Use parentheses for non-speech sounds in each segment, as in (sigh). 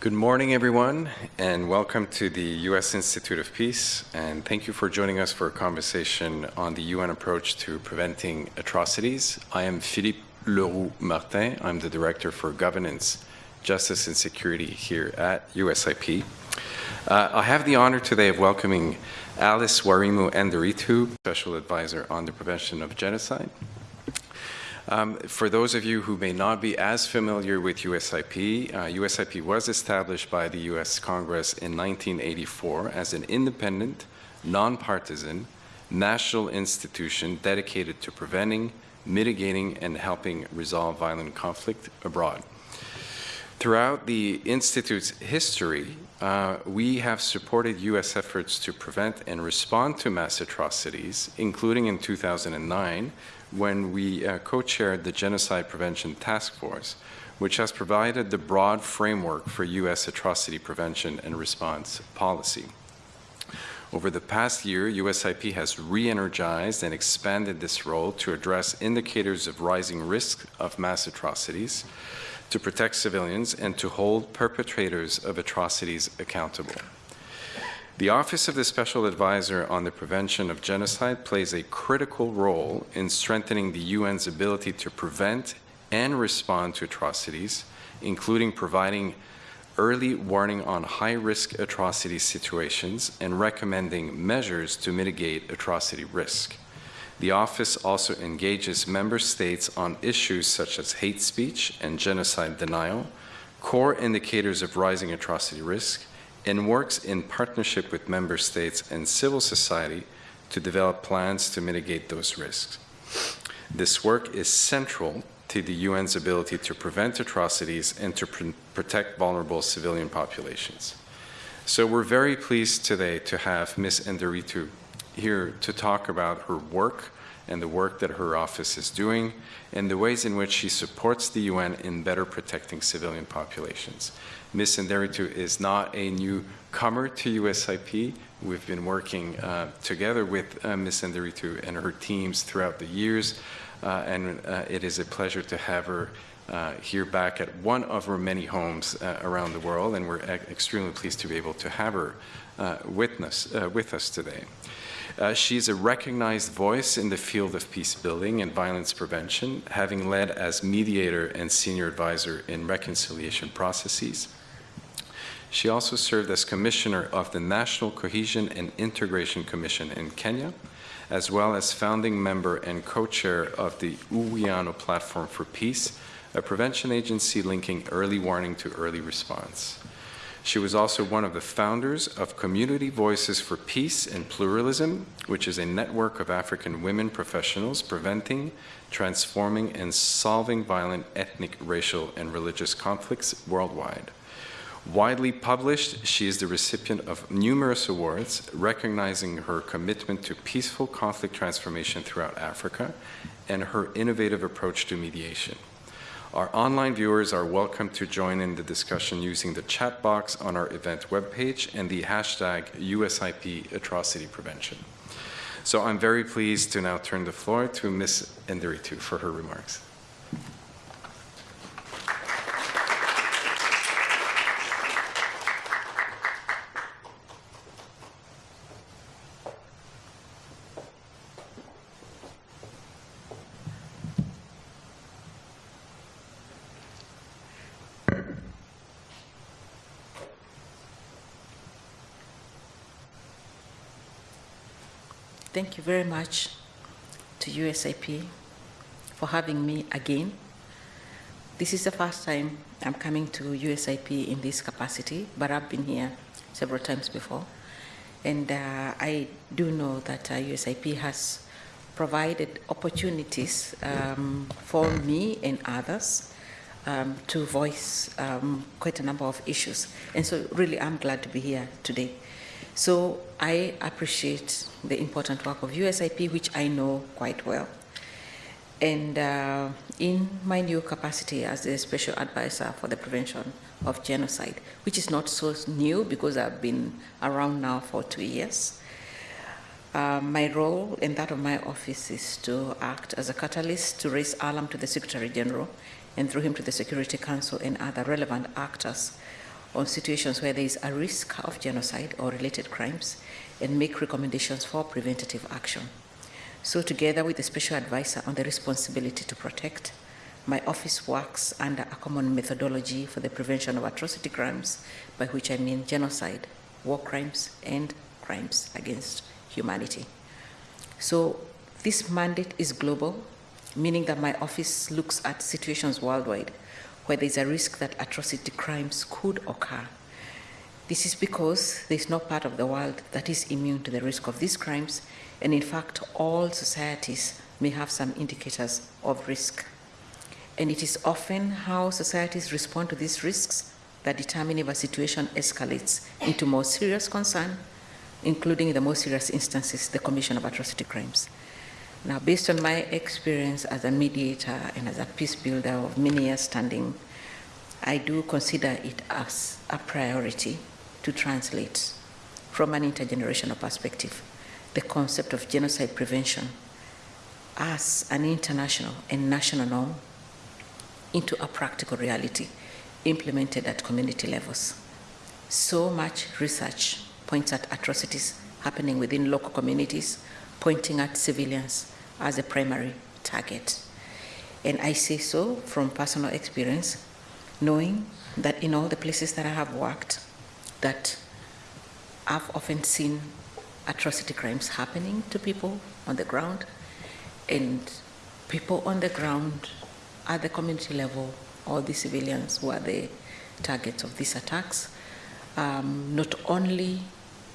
Good morning, everyone, and welcome to the U.S. Institute of Peace. And thank you for joining us for a conversation on the UN approach to preventing atrocities. I am Philippe Leroux Martin. I'm the Director for Governance, Justice, and Security here at USIP. Uh, I have the honor today of welcoming Alice Wairimu Nderitu, Special Advisor on the Prevention of Genocide. Um, for those of you who may not be as familiar with USIP, uh, USIP was established by the US Congress in 1984 as an independent, nonpartisan, national institution dedicated to preventing, mitigating, and helping resolve violent conflict abroad. Throughout the Institute's history, uh, we have supported U.S. efforts to prevent and respond to mass atrocities, including in 2009 when we uh, co-chaired the Genocide Prevention Task Force, which has provided the broad framework for U.S. atrocity prevention and response policy. Over the past year, USIP has re-energized and expanded this role to address indicators of rising risk of mass atrocities, to protect civilians, and to hold perpetrators of atrocities accountable. The Office of the Special Advisor on the Prevention of Genocide plays a critical role in strengthening the UN's ability to prevent and respond to atrocities, including providing early warning on high-risk atrocity situations and recommending measures to mitigate atrocity risk. The office also engages member states on issues such as hate speech and genocide denial, core indicators of rising atrocity risk, and works in partnership with member states and civil society to develop plans to mitigate those risks. This work is central to the UN's ability to prevent atrocities and to pr protect vulnerable civilian populations. So we're very pleased today to have Ms. Nderitu here to talk about her work and the work that her office is doing and the ways in which she supports the UN in better protecting civilian populations. Ms. Nderitu is not a newcomer to USIP. We've been working uh, together with uh, Ms. Nderitu and her teams throughout the years, uh, and uh, it is a pleasure to have her uh, here back at one of her many homes uh, around the world, and we're extremely pleased to be able to have her with, us, with us today. Uh, she's a recognized voice in the field of peace building and violence prevention, having led as mediator and senior advisor in reconciliation processes. She also served as commissioner of the National Cohesion and Integration Commission in Kenya, as well as founding member and co-chair of the Uwiano Platform for Peace, a prevention agency linking early warning to early response. She was also one of the founders of Community Voices for Peace and Pluralism, which is a network of African women professionals preventing, transforming, and solving violent ethnic, racial, and religious conflicts worldwide. Widely published, she is the recipient of numerous awards recognizing her commitment to peaceful conflict transformation throughout Africa and her innovative approach to mediation. Our online viewers are welcome to join in the discussion using the chat box on our event webpage and the hashtag USIP atrocity prevention. So I'm very pleased to now turn the floor to Ms. Nderitu for her remarks. Thank you very much to USIP for having me again. This is the first time I'm coming to USIP in this capacity, but I've been here several times before. And uh, I do know that uh, USIP has provided opportunities um, for me and others um, to voice um, quite a number of issues. And so really I'm glad to be here today. So I appreciate the important work of USIP, which I know quite well. And uh, in my new capacity as the Special Advisor for the Prevention of Genocide, which is not so new because I've been around now for two years, uh, my role and that of my office is to act as a catalyst to raise alarm to the Secretary General and through him to the Security Council and other relevant actors on situations where there is a risk of genocide or related crimes and make recommendations for preventative action. So, together with the Special Advisor on the responsibility to protect, my office works under a common methodology for the prevention of atrocity crimes, by which I mean genocide, war crimes, and crimes against humanity. So, this mandate is global, meaning that my office looks at situations worldwide where there's a risk that atrocity crimes could occur. This is because there's no part of the world that is immune to the risk of these crimes, and in fact, all societies may have some indicators of risk. And it is often how societies respond to these risks that determine if a situation escalates into more serious concern, including in the most serious instances, the commission of atrocity crimes. Now, based on my experience as a mediator and as a peace builder of many years standing, I do consider it as a priority to translate from an intergenerational perspective the concept of genocide prevention as an international and national norm into a practical reality implemented at community levels. So much research points at atrocities happening within local communities, pointing at civilians as a primary target. And I say so from personal experience, knowing that in all the places that I have worked, that I've often seen atrocity crimes happening to people on the ground, and people on the ground at the community level, all the civilians who are the targets of these attacks, um, not only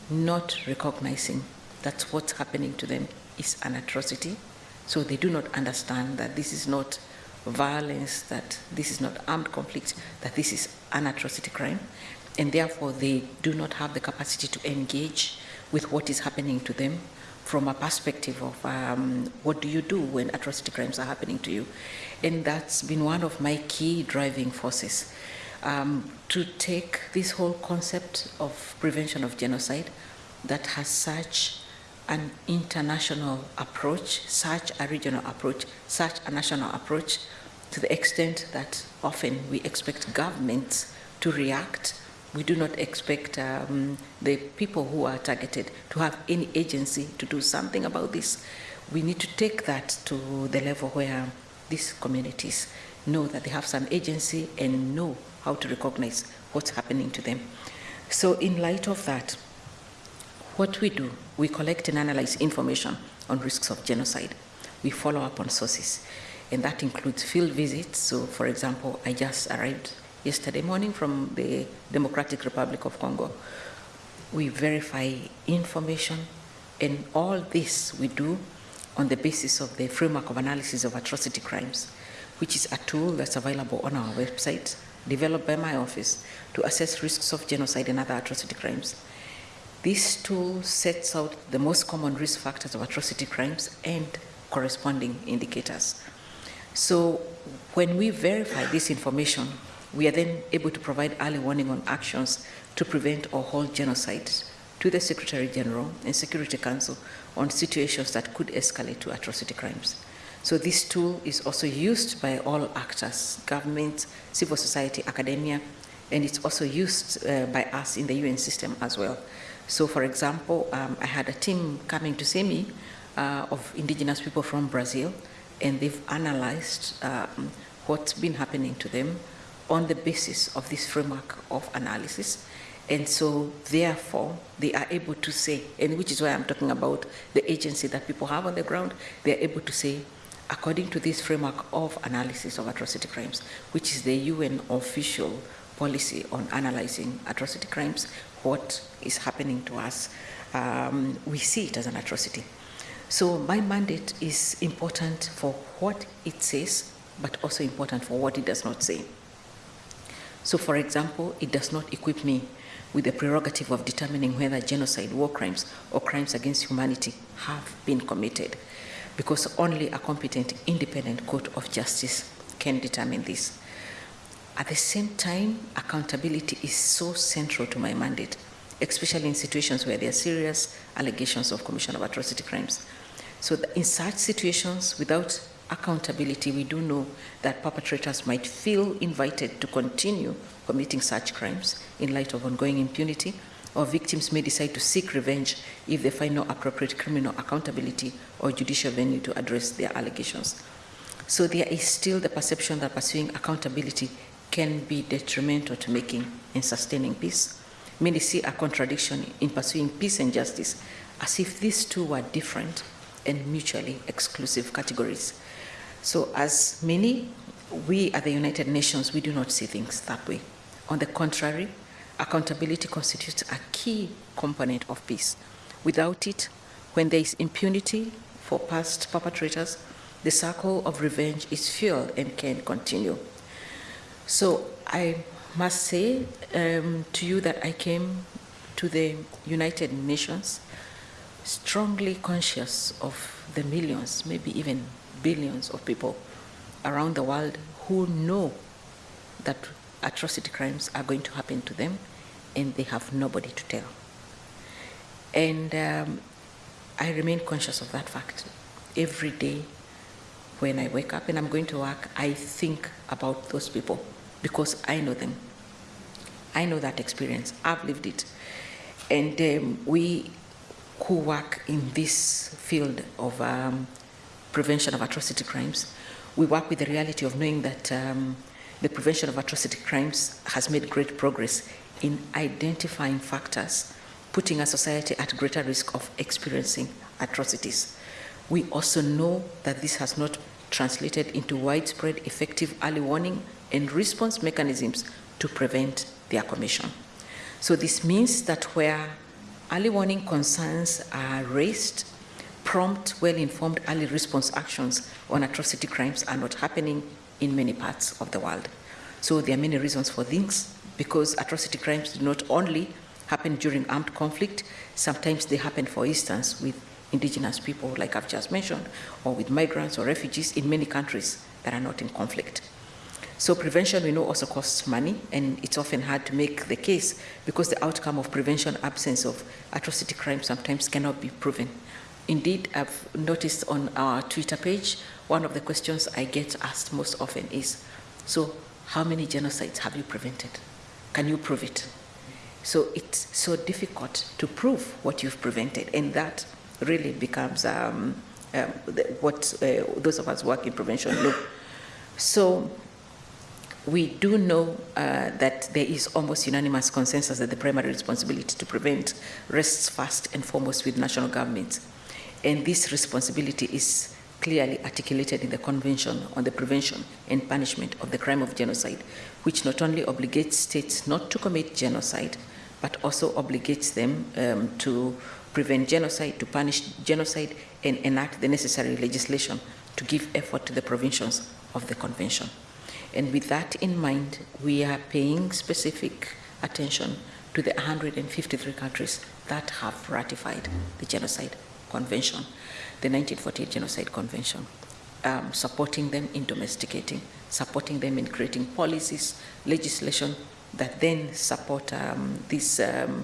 not recognizing that what's happening to them is an atrocity, so they do not understand that this is not violence, that this is not armed conflict, that this is an atrocity crime, and therefore they do not have the capacity to engage with what is happening to them from a perspective of um, what do you do when atrocity crimes are happening to you. And that's been one of my key driving forces um, to take this whole concept of prevention of genocide that has such an international approach, such a regional approach, such a national approach, to the extent that often we expect governments to react. We do not expect um, the people who are targeted to have any agency to do something about this. We need to take that to the level where these communities know that they have some agency and know how to recognize what's happening to them. So, in light of that, what we do, we collect and analyze information on risks of genocide. We follow up on sources, and that includes field visits. So, for example, I just arrived yesterday morning from the Democratic Republic of Congo. We verify information, and all this we do on the basis of the framework of analysis of atrocity crimes, which is a tool that's available on our website, developed by my office to assess risks of genocide and other atrocity crimes. This tool sets out the most common risk factors of atrocity crimes and corresponding indicators. So when we verify this information, we are then able to provide early warning on actions to prevent or halt genocides to the Secretary General and Security Council on situations that could escalate to atrocity crimes. So this tool is also used by all actors, government, civil society, academia, and it's also used uh, by us in the UN system as well. So, for example, um, I had a team coming to see me uh, of indigenous people from Brazil, and they've analyzed um, what's been happening to them on the basis of this framework of analysis. And so, therefore, they are able to say, and which is why I'm talking about the agency that people have on the ground, they're able to say, according to this framework of analysis of atrocity crimes, which is the UN official policy on analyzing atrocity crimes, what is happening to us, um, we see it as an atrocity. So my mandate is important for what it says, but also important for what it does not say. So, for example, it does not equip me with the prerogative of determining whether genocide, war crimes, or crimes against humanity have been committed, because only a competent, independent court of justice can determine this. At the same time, accountability is so central to my mandate, especially in situations where there are serious allegations of commission of atrocity crimes. So, in such situations, without accountability, we do know that perpetrators might feel invited to continue committing such crimes in light of ongoing impunity, or victims may decide to seek revenge if they find no appropriate criminal accountability or judicial venue to address their allegations. So there is still the perception that pursuing accountability can be detrimental to making and sustaining peace. Many see a contradiction in pursuing peace and justice as if these two were different and mutually exclusive categories. So, as many, we at the United Nations, we do not see things that way. On the contrary, accountability constitutes a key component of peace. Without it, when there is impunity for past perpetrators, the circle of revenge is fueled and can continue. So I must say um, to you that I came to the United Nations strongly conscious of the millions, maybe even billions of people around the world who know that atrocity crimes are going to happen to them and they have nobody to tell. And um, I remain conscious of that fact. Every day when I wake up and I'm going to work, I think about those people because I know them. I know that experience. I've lived it. And um, we who work in this field of um, prevention of atrocity crimes, we work with the reality of knowing that um, the prevention of atrocity crimes has made great progress in identifying factors putting a society at greater risk of experiencing atrocities. We also know that this has not translated into widespread effective early warning and response mechanisms to prevent their commission. So this means that where early warning concerns are raised, prompt, well-informed early response actions on atrocity crimes are not happening in many parts of the world. So there are many reasons for this, because atrocity crimes do not only happen during armed conflict, sometimes they happen, for instance, with indigenous people, like I've just mentioned, or with migrants or refugees in many countries that are not in conflict. So prevention, we know, also costs money, and it's often hard to make the case because the outcome of prevention, absence of atrocity crime sometimes cannot be proven. Indeed, I've noticed on our Twitter page, one of the questions I get asked most often is, so how many genocides have you prevented? Can you prove it? So it's so difficult to prove what you've prevented, and that really becomes um, um, what uh, those of us work in prevention know. So we do know uh, that there is almost unanimous consensus that the primary responsibility to prevent rests first and foremost with national governments. And this responsibility is clearly articulated in the Convention on the Prevention and Punishment of the Crime of Genocide, which not only obligates states not to commit genocide, but also obligates them um, to prevent genocide, to punish genocide, and enact the necessary legislation to give effort to the provisions of the Convention. And with that in mind, we are paying specific attention to the 153 countries that have ratified the Genocide Convention, the 1948 Genocide Convention, um, supporting them in domesticating, supporting them in creating policies, legislation that then support um, this um,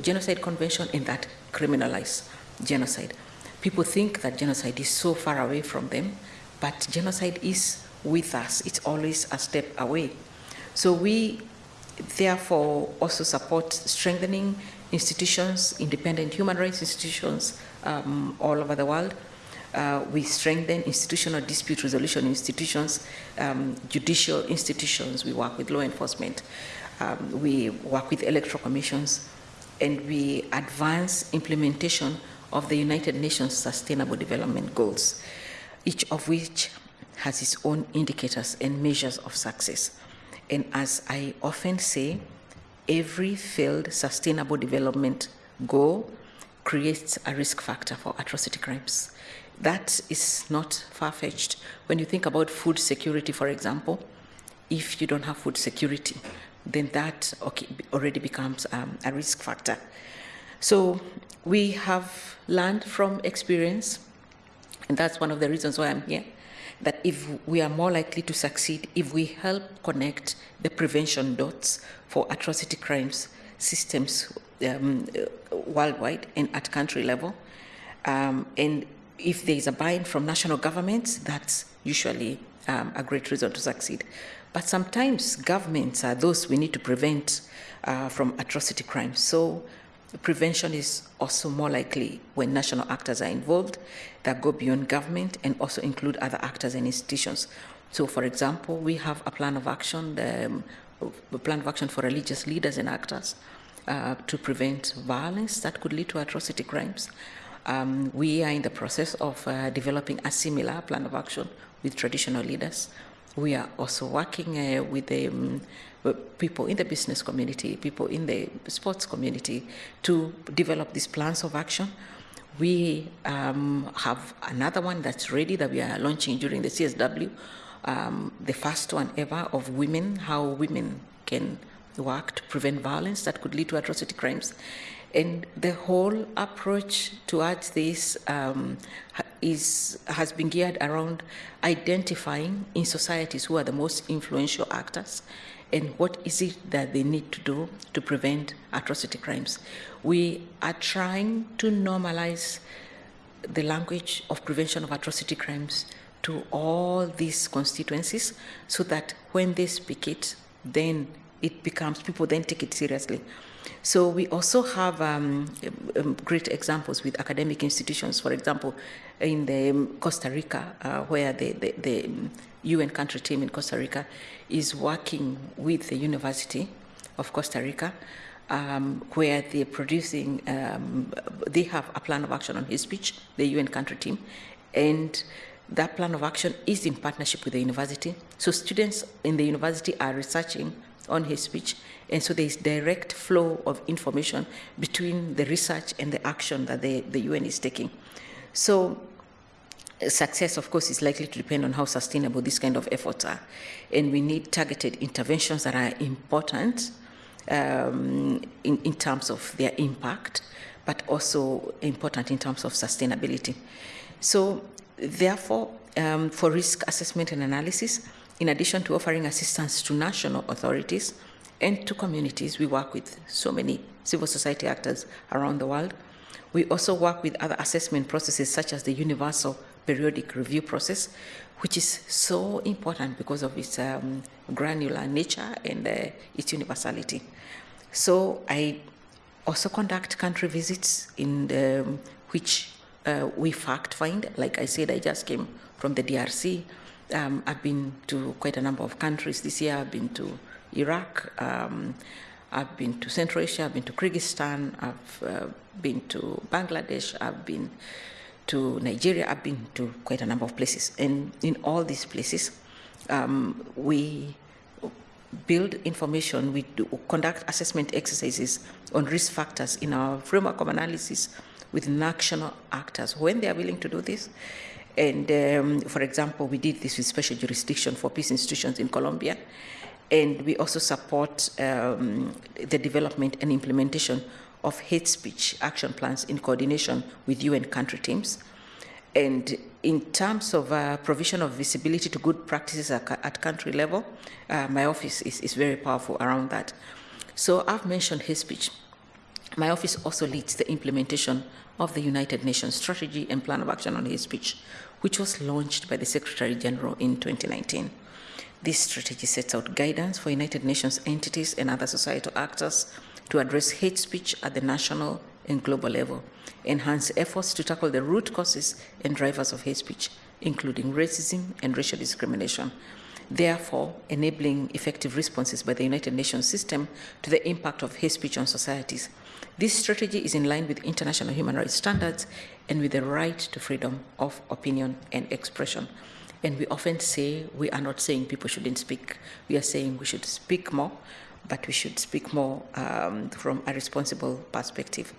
Genocide Convention and that criminalize genocide. People think that genocide is so far away from them, but genocide is with us. It's always a step away. So we therefore also support strengthening institutions, independent human rights institutions um, all over the world. Uh, we strengthen institutional dispute resolution institutions, um, judicial institutions. We work with law enforcement. Um, we work with electoral commissions, and we advance implementation of the United Nations Sustainable Development Goals, each of which has its own indicators and measures of success. And as I often say, every failed sustainable development goal creates a risk factor for atrocity crimes. That is not far-fetched. When you think about food security, for example, if you don't have food security, then that okay, already becomes um, a risk factor. So we have learned from experience, and that's one of the reasons why I'm here, that if we are more likely to succeed if we help connect the prevention dots for atrocity crimes systems um, worldwide and at country level. Um, and if there is a buy-in from national governments, that's usually um, a great reason to succeed. But sometimes governments are those we need to prevent uh, from atrocity crimes. So prevention is also more likely when national actors are involved that go beyond government and also include other actors and institutions. So, for example, we have a plan of action, um, plan of action for religious leaders and actors uh, to prevent violence that could lead to atrocity crimes. Um, we are in the process of uh, developing a similar plan of action with traditional leaders. We are also working uh, with the um, people in the business community, people in the sports community to develop these plans of action. We um, have another one that's ready that we are launching during the CSW, um, the first one ever of women, how women can work to prevent violence that could lead to atrocity crimes. And the whole approach towards this um, is, has been geared around identifying in societies who are the most influential actors and what is it that they need to do to prevent atrocity crimes. We are trying to normalize the language of prevention of atrocity crimes to all these constituencies so that when they speak it, then it becomes, people then take it seriously. So we also have um, um, great examples with academic institutions. For example, in the um, Costa Rica, uh, where the, the, the, UN country team in Costa Rica is working with the University of Costa Rica, um, where they're producing, um, they have a plan of action on hate speech, the UN country team, and that plan of action is in partnership with the university. So students in the university are researching on hate speech. And so there is direct flow of information between the research and the action that the, the UN is taking. So success, of course, is likely to depend on how sustainable these kind of efforts are. And we need targeted interventions that are important um, in, in terms of their impact, but also important in terms of sustainability. So therefore, um, for risk assessment and analysis, in addition to offering assistance to national authorities and to communities, we work with so many civil society actors around the world. We also work with other assessment processes such as the Universal Periodic Review process, which is so important because of its um, granular nature and uh, its universality. So I also conduct country visits in the, um, which uh, we fact find. Like I said, I just came from the DRC um, I've been to quite a number of countries this year. I've been to Iraq, um, I've been to Central Asia, I've been to Kyrgyzstan, I've uh, been to Bangladesh, I've been to Nigeria, I've been to quite a number of places. And in all these places, um, we build information, we do conduct assessment exercises on risk factors in our framework of analysis with national actors when they are willing to do this. And um, for example, we did this with special jurisdiction for peace institutions in Colombia. And we also support um, the development and implementation of hate speech action plans in coordination with UN country teams. And in terms of uh, provision of visibility to good practices at, country level, uh, my office is, is very powerful around that. So I've mentioned hate speech. My office also leads the implementation of the United Nations Strategy and Plan of Action on Hate Speech, which was launched by the Secretary General in 2019. This strategy sets out guidance for United Nations entities and other societal actors to address hate speech at the national and global level, enhance efforts to tackle the root causes and drivers of hate speech, including racism and racial discrimination, therefore enabling effective responses by the United Nations system to the impact of hate speech on societies. This strategy is in line with international human rights standards and with the right to freedom of opinion and expression. And we often say we are not saying people shouldn't speak. We are saying we should speak more, but we should speak more um, from a responsible perspective.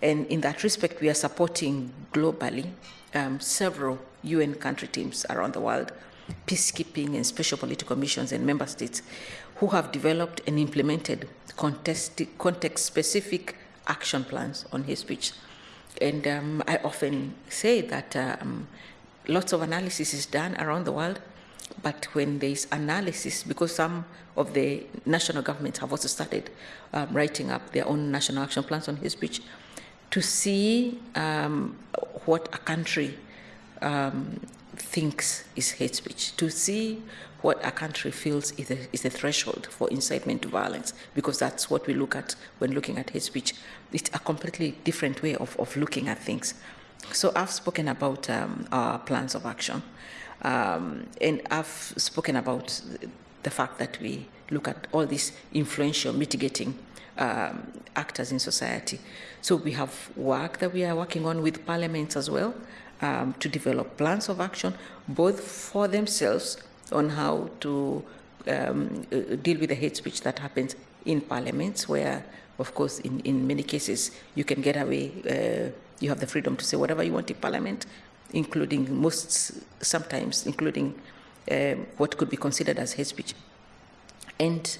And in that respect, we are supporting globally um, several UN country teams around the world, peacekeeping and special political missions and member states who have developed and implemented context-specific action plans on hate speech. And um, I often say that um, lots of analysis is done around the world, but when there is analysis, because some of the national governments have also started um, writing up their own national action plans on hate speech, to see um, what a country um, thinks is hate speech, to see what a country feels is a, is threshold for incitement to violence, because that's what we look at when looking at hate speech. It's a completely different way of, of looking at things. So I've spoken about um, our plans of action, um, and I've spoken about the fact that we look at all these influential mitigating um, actors in society. So we have work that we are working on with parliaments as well um, to develop plans of action, both for themselves on how to um, uh, deal with the hate speech that happens in parliaments, where, of course, in, in many cases, you can get away, uh, you have the freedom to say whatever you want in parliament, including most, sometimes, including um, what could be considered as hate speech. And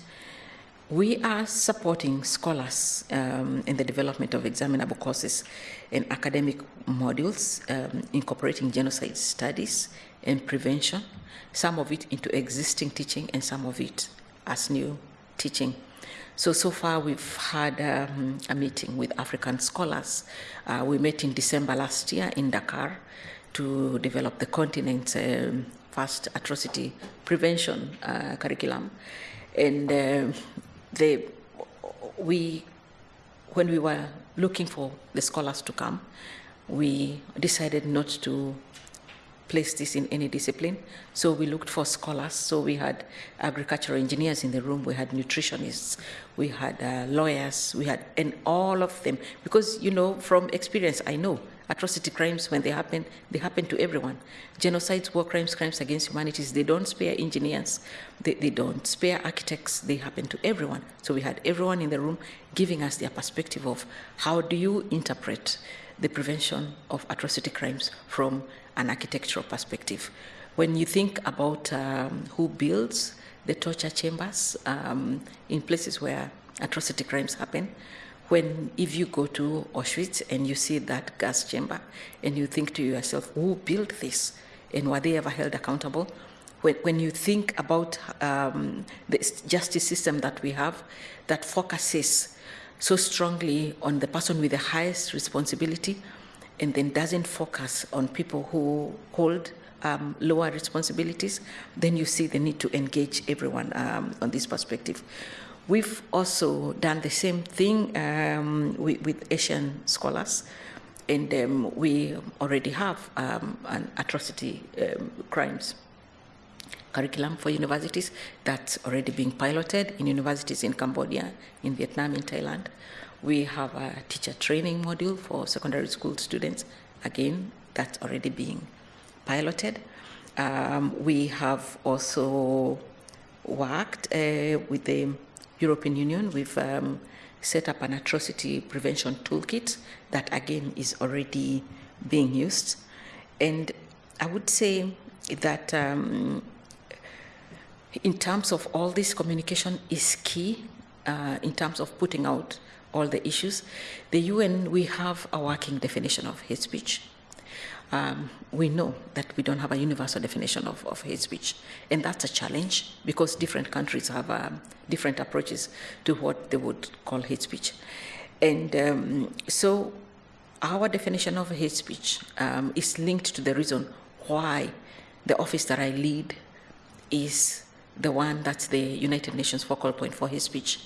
we are supporting scholars um, in the development of examinable courses and academic modules, um, incorporating genocide studies and prevention, some of it into existing teaching and some of it as new teaching. So, so far we've had um, a meeting with African scholars. Uh, we met in December last year in Dakar to develop the continent's um, first atrocity prevention uh, curriculum. And uh, they, we, when we were looking for the scholars to come, we decided not to place this in any discipline. So we looked for scholars. So we had agricultural engineers in the room, we had nutritionists, we had uh, lawyers, we had, and all of them. Because, you know, from experience, I know atrocity crimes, when they happen, they happen to everyone. Genocides, war crimes, crimes against humanities, they don't spare engineers, they, they don't spare architects, they happen to everyone. So we had everyone in the room giving us their perspective of how do you interpret the prevention of atrocity crimes from an architectural perspective. When you think about um, who builds the torture chambers um, in places where atrocity crimes happen, when if you go to Auschwitz and you see that gas chamber and you think to yourself, who built this? And were they ever held accountable? When, when you think about um, the justice system that we have that focuses so strongly on the person with the highest responsibility and then doesn't focus on people who hold um, lower responsibilities, then you see the need to engage everyone um, on this perspective. We've also done the same thing um, with, with, Asian scholars, and um, we already have um, an atrocity um, crimes curriculum for universities that's already being piloted in universities in Cambodia, in Vietnam, in Thailand. We have a teacher training module for secondary school students, again, that's already being piloted. Um, we have also worked uh, with the European Union, we've um, set up an atrocity prevention toolkit that again is already being used. And I would say that um, in terms of all this communication is key uh, in terms of putting out all the issues. The UN, we have a working definition of hate speech um, we know that we don't have a universal definition of, of, hate speech. And that's a challenge because different countries have um, different approaches to what they would call hate speech. And um, so our definition of hate speech um, is linked to the reason why the office that I lead is the one that's the United Nations focal point for hate speech.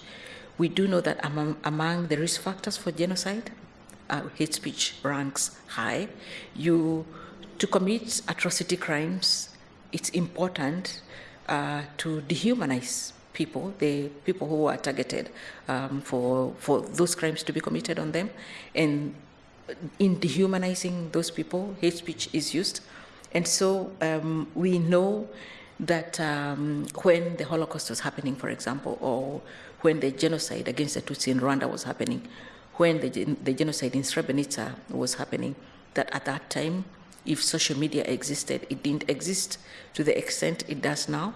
We do know that among, among the risk factors for genocide, uh, hate speech ranks high. You, to commit atrocity crimes, it's important uh, to dehumanize people, the people who are targeted um, for, for those crimes to be committed on them. And in dehumanizing those people, hate speech is used. And so um, we know that um, when the Holocaust was happening, for example, or when the genocide against the Tutsi in Rwanda was happening, when the, the genocide in Srebrenica was happening, that at that time, if social media existed, it didn't exist to the extent it does now.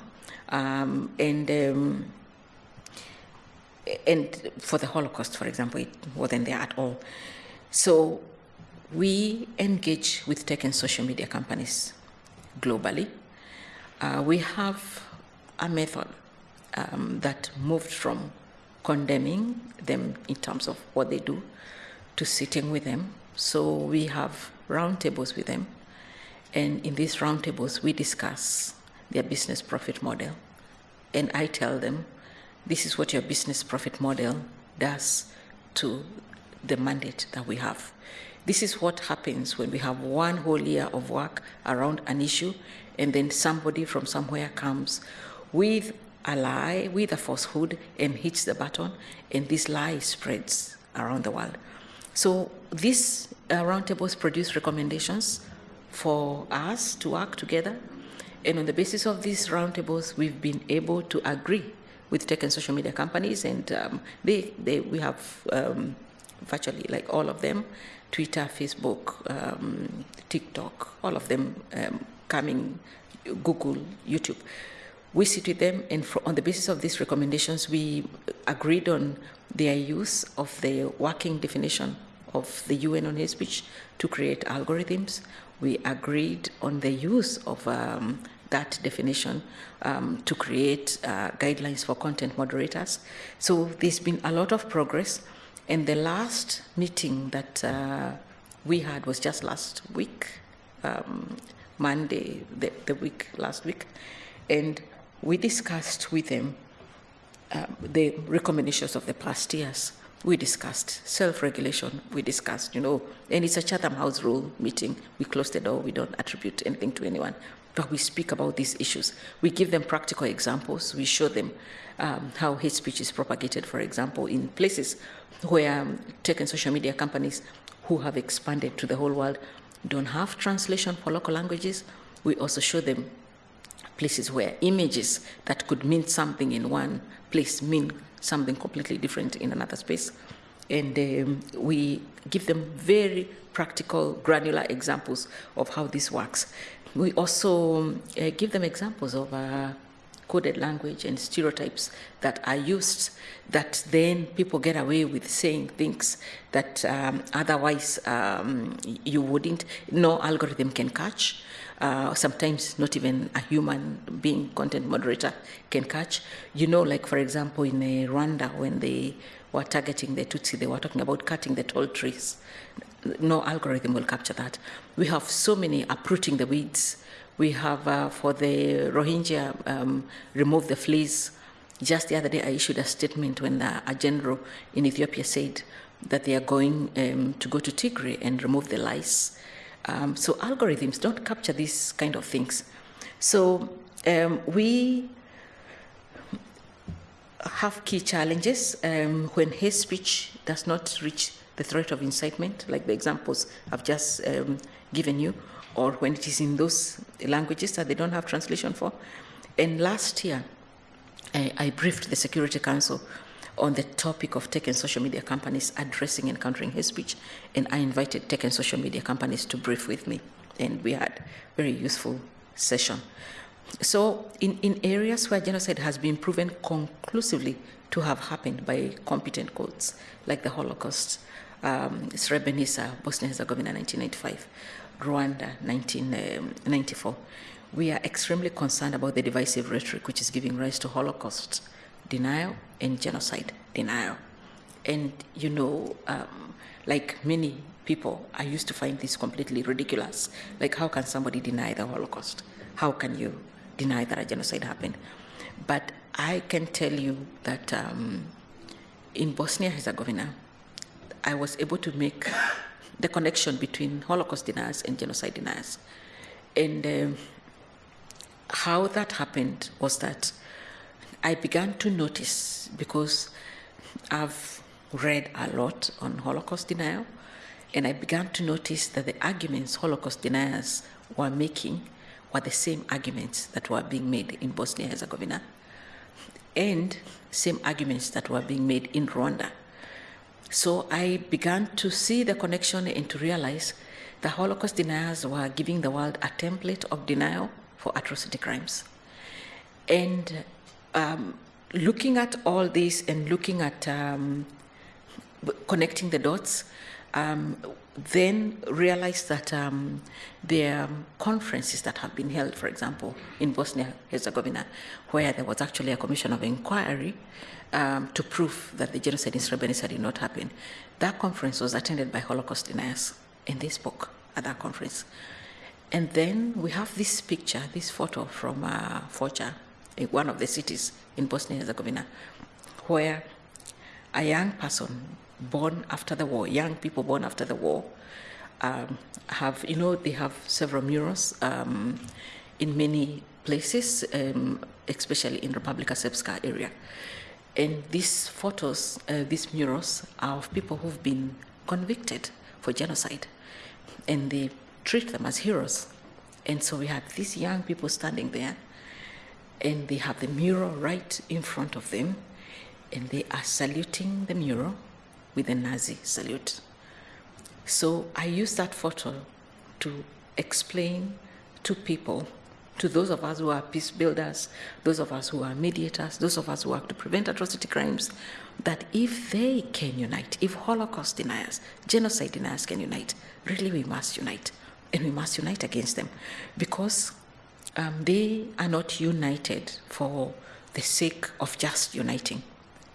Um, and um, and for the Holocaust, for example, it wasn't there at all. So we engage with tech and social media companies globally. Uh, we have a method um, that moved from condemning them in terms of what they do to sitting with them. So we have roundtables with them And in these roundtables, we discuss their business profit model. And I tell them, this is what your business profit model does to the mandate that we have. This is what happens when we have one whole year of work around an issue, and then somebody from somewhere comes with a lie, with a falsehood, and hits the button, and this lie spreads around the world. So these uh, roundtables produce recommendations for us to work together, and on the basis of these roundtables, we've been able to agree with tech and social media companies, and um, they, they, we have um, virtually like all of them, Twitter, Facebook, um, TikTok, all of them um, coming, Google, YouTube. We sit with them, and for, on the basis of these recommendations, we agreed on their use of the working definition of the UN on hate speech to create algorithms. We agreed on the use of um, that definition um, to create uh, guidelines for content moderators. So there's been a lot of progress. And the last meeting that uh, we had was just last week, um, Monday, the, the, week, last week. And we discussed with them uh, the recommendations of the past years. We discussed self-regulation. We discussed, you know, and it's a Chatham House rule meeting. We close the door. We don't attribute anything to anyone but we speak about these issues. We give them practical examples. We show them um, how hate speech is propagated, for example, in places where um, tech and social media companies who have expanded to the whole world don't have translation for local languages. We also show them places where images that could mean something in one place mean something completely different in another space. And um, we give them very practical, granular examples of how this works. We also uh, give them examples of uh, coded language and stereotypes that are used that then people get away with saying things that um, otherwise um, you wouldn't, no algorithm can catch. Uh, sometimes not even a human being content moderator can catch. You know, like for example, in uh, Rwanda, when they were targeting the Tutsi, they were talking about cutting the tall trees no algorithm will capture that. We have so many uprooting the weeds. We have uh, for the Rohingya, um, remove the fleas. Just the other day, I issued a statement when the, a general in Ethiopia said that they are going um, to go to Tigray and remove the lice. Um, so algorithms don't capture these kind of things. So um, we have key challenges um, when hate speech does not reach the threat of incitement, like the examples I've just um, given you, or when it is in those languages that they don't have translation for. And last year, I, I briefed the Security Council on the topic of tech and social media companies addressing and countering hate speech, and I invited tech and social media companies to brief with me, and we had a very useful session. So in, in areas where genocide has been proven conclusively to have happened by competent courts, like the Holocaust, um, Srebrenica, Bosnia-Herzegovina, 1995, Rwanda, 1994. We are extremely concerned about the divisive rhetoric which is giving rise to Holocaust denial and genocide denial. And, you know, um, like many people, I used to find this completely ridiculous. Like, how can somebody deny the Holocaust? How can you deny that a genocide happened? But I can tell you that um, in Bosnia-Herzegovina, I was able to make the connection between Holocaust deniers and genocide deniers. And um, how that happened was that I began to notice, because I've read a lot on Holocaust denial, and I began to notice that the arguments Holocaust deniers were making were the same arguments that were being made in Bosnia-Herzegovina, and same arguments that were being made in Rwanda. So I began to see the connection and to realize the Holocaust deniers were giving the world a template of denial for atrocity crimes. And um, looking at all this and looking at um, connecting the dots, um, then realized that um, are conferences that have been held, for example, in Bosnia-Herzegovina, where there was actually a commission of inquiry um, to prove that the genocide in Srebrenica did not happen. That conference was attended by Holocaust deniers, and they spoke at that conference. And then we have this picture, this photo from uh, one of the cities in Bosnia and Herzegovina, where a young person born after the war, young people born after the war, um, have, you know, they have several murals um, in many places, um, especially in Republika Srpska area. And these photos, uh, these murals, are of people who've been convicted for genocide. And they treat them as heroes. And so we have these young people standing there, and they have the mural right in front of them, and they are saluting the mural with a Nazi salute. So I use that photo to explain to people, to those of us who are peace builders, those of us who are mediators, those of us who work to prevent atrocity crimes, that if they can unite, if Holocaust deniers, genocide deniers can unite, really we must unite and we must unite against them because um, they are not united for the sake of just uniting.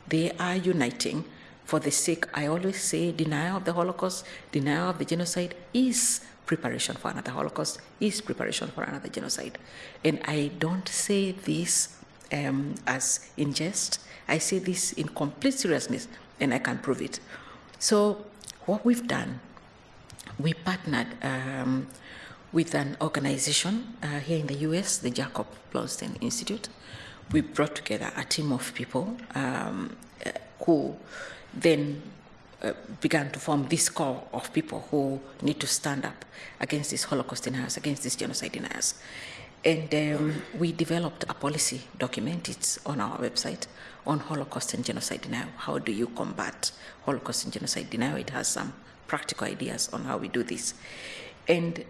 They are uniting for the sake, I always say, denial of the Holocaust, denial of the genocide is preparation for another Holocaust, is preparation for another genocide. And I don't say this um, as in jest, I say this in complete seriousness, and I can prove it. So, what we've done we partnered um, with an organization uh, here in the US, the Jacob Blaustein Institute. We brought together a team of people um, uh, who then uh, began to form this core of people who need to stand up against these Holocaust deniers, against these genocide deniers. And um, we developed a policy document, it's on our website, on Holocaust and genocide denial. How do you combat Holocaust and genocide denial? It has some practical ideas on how we do this. And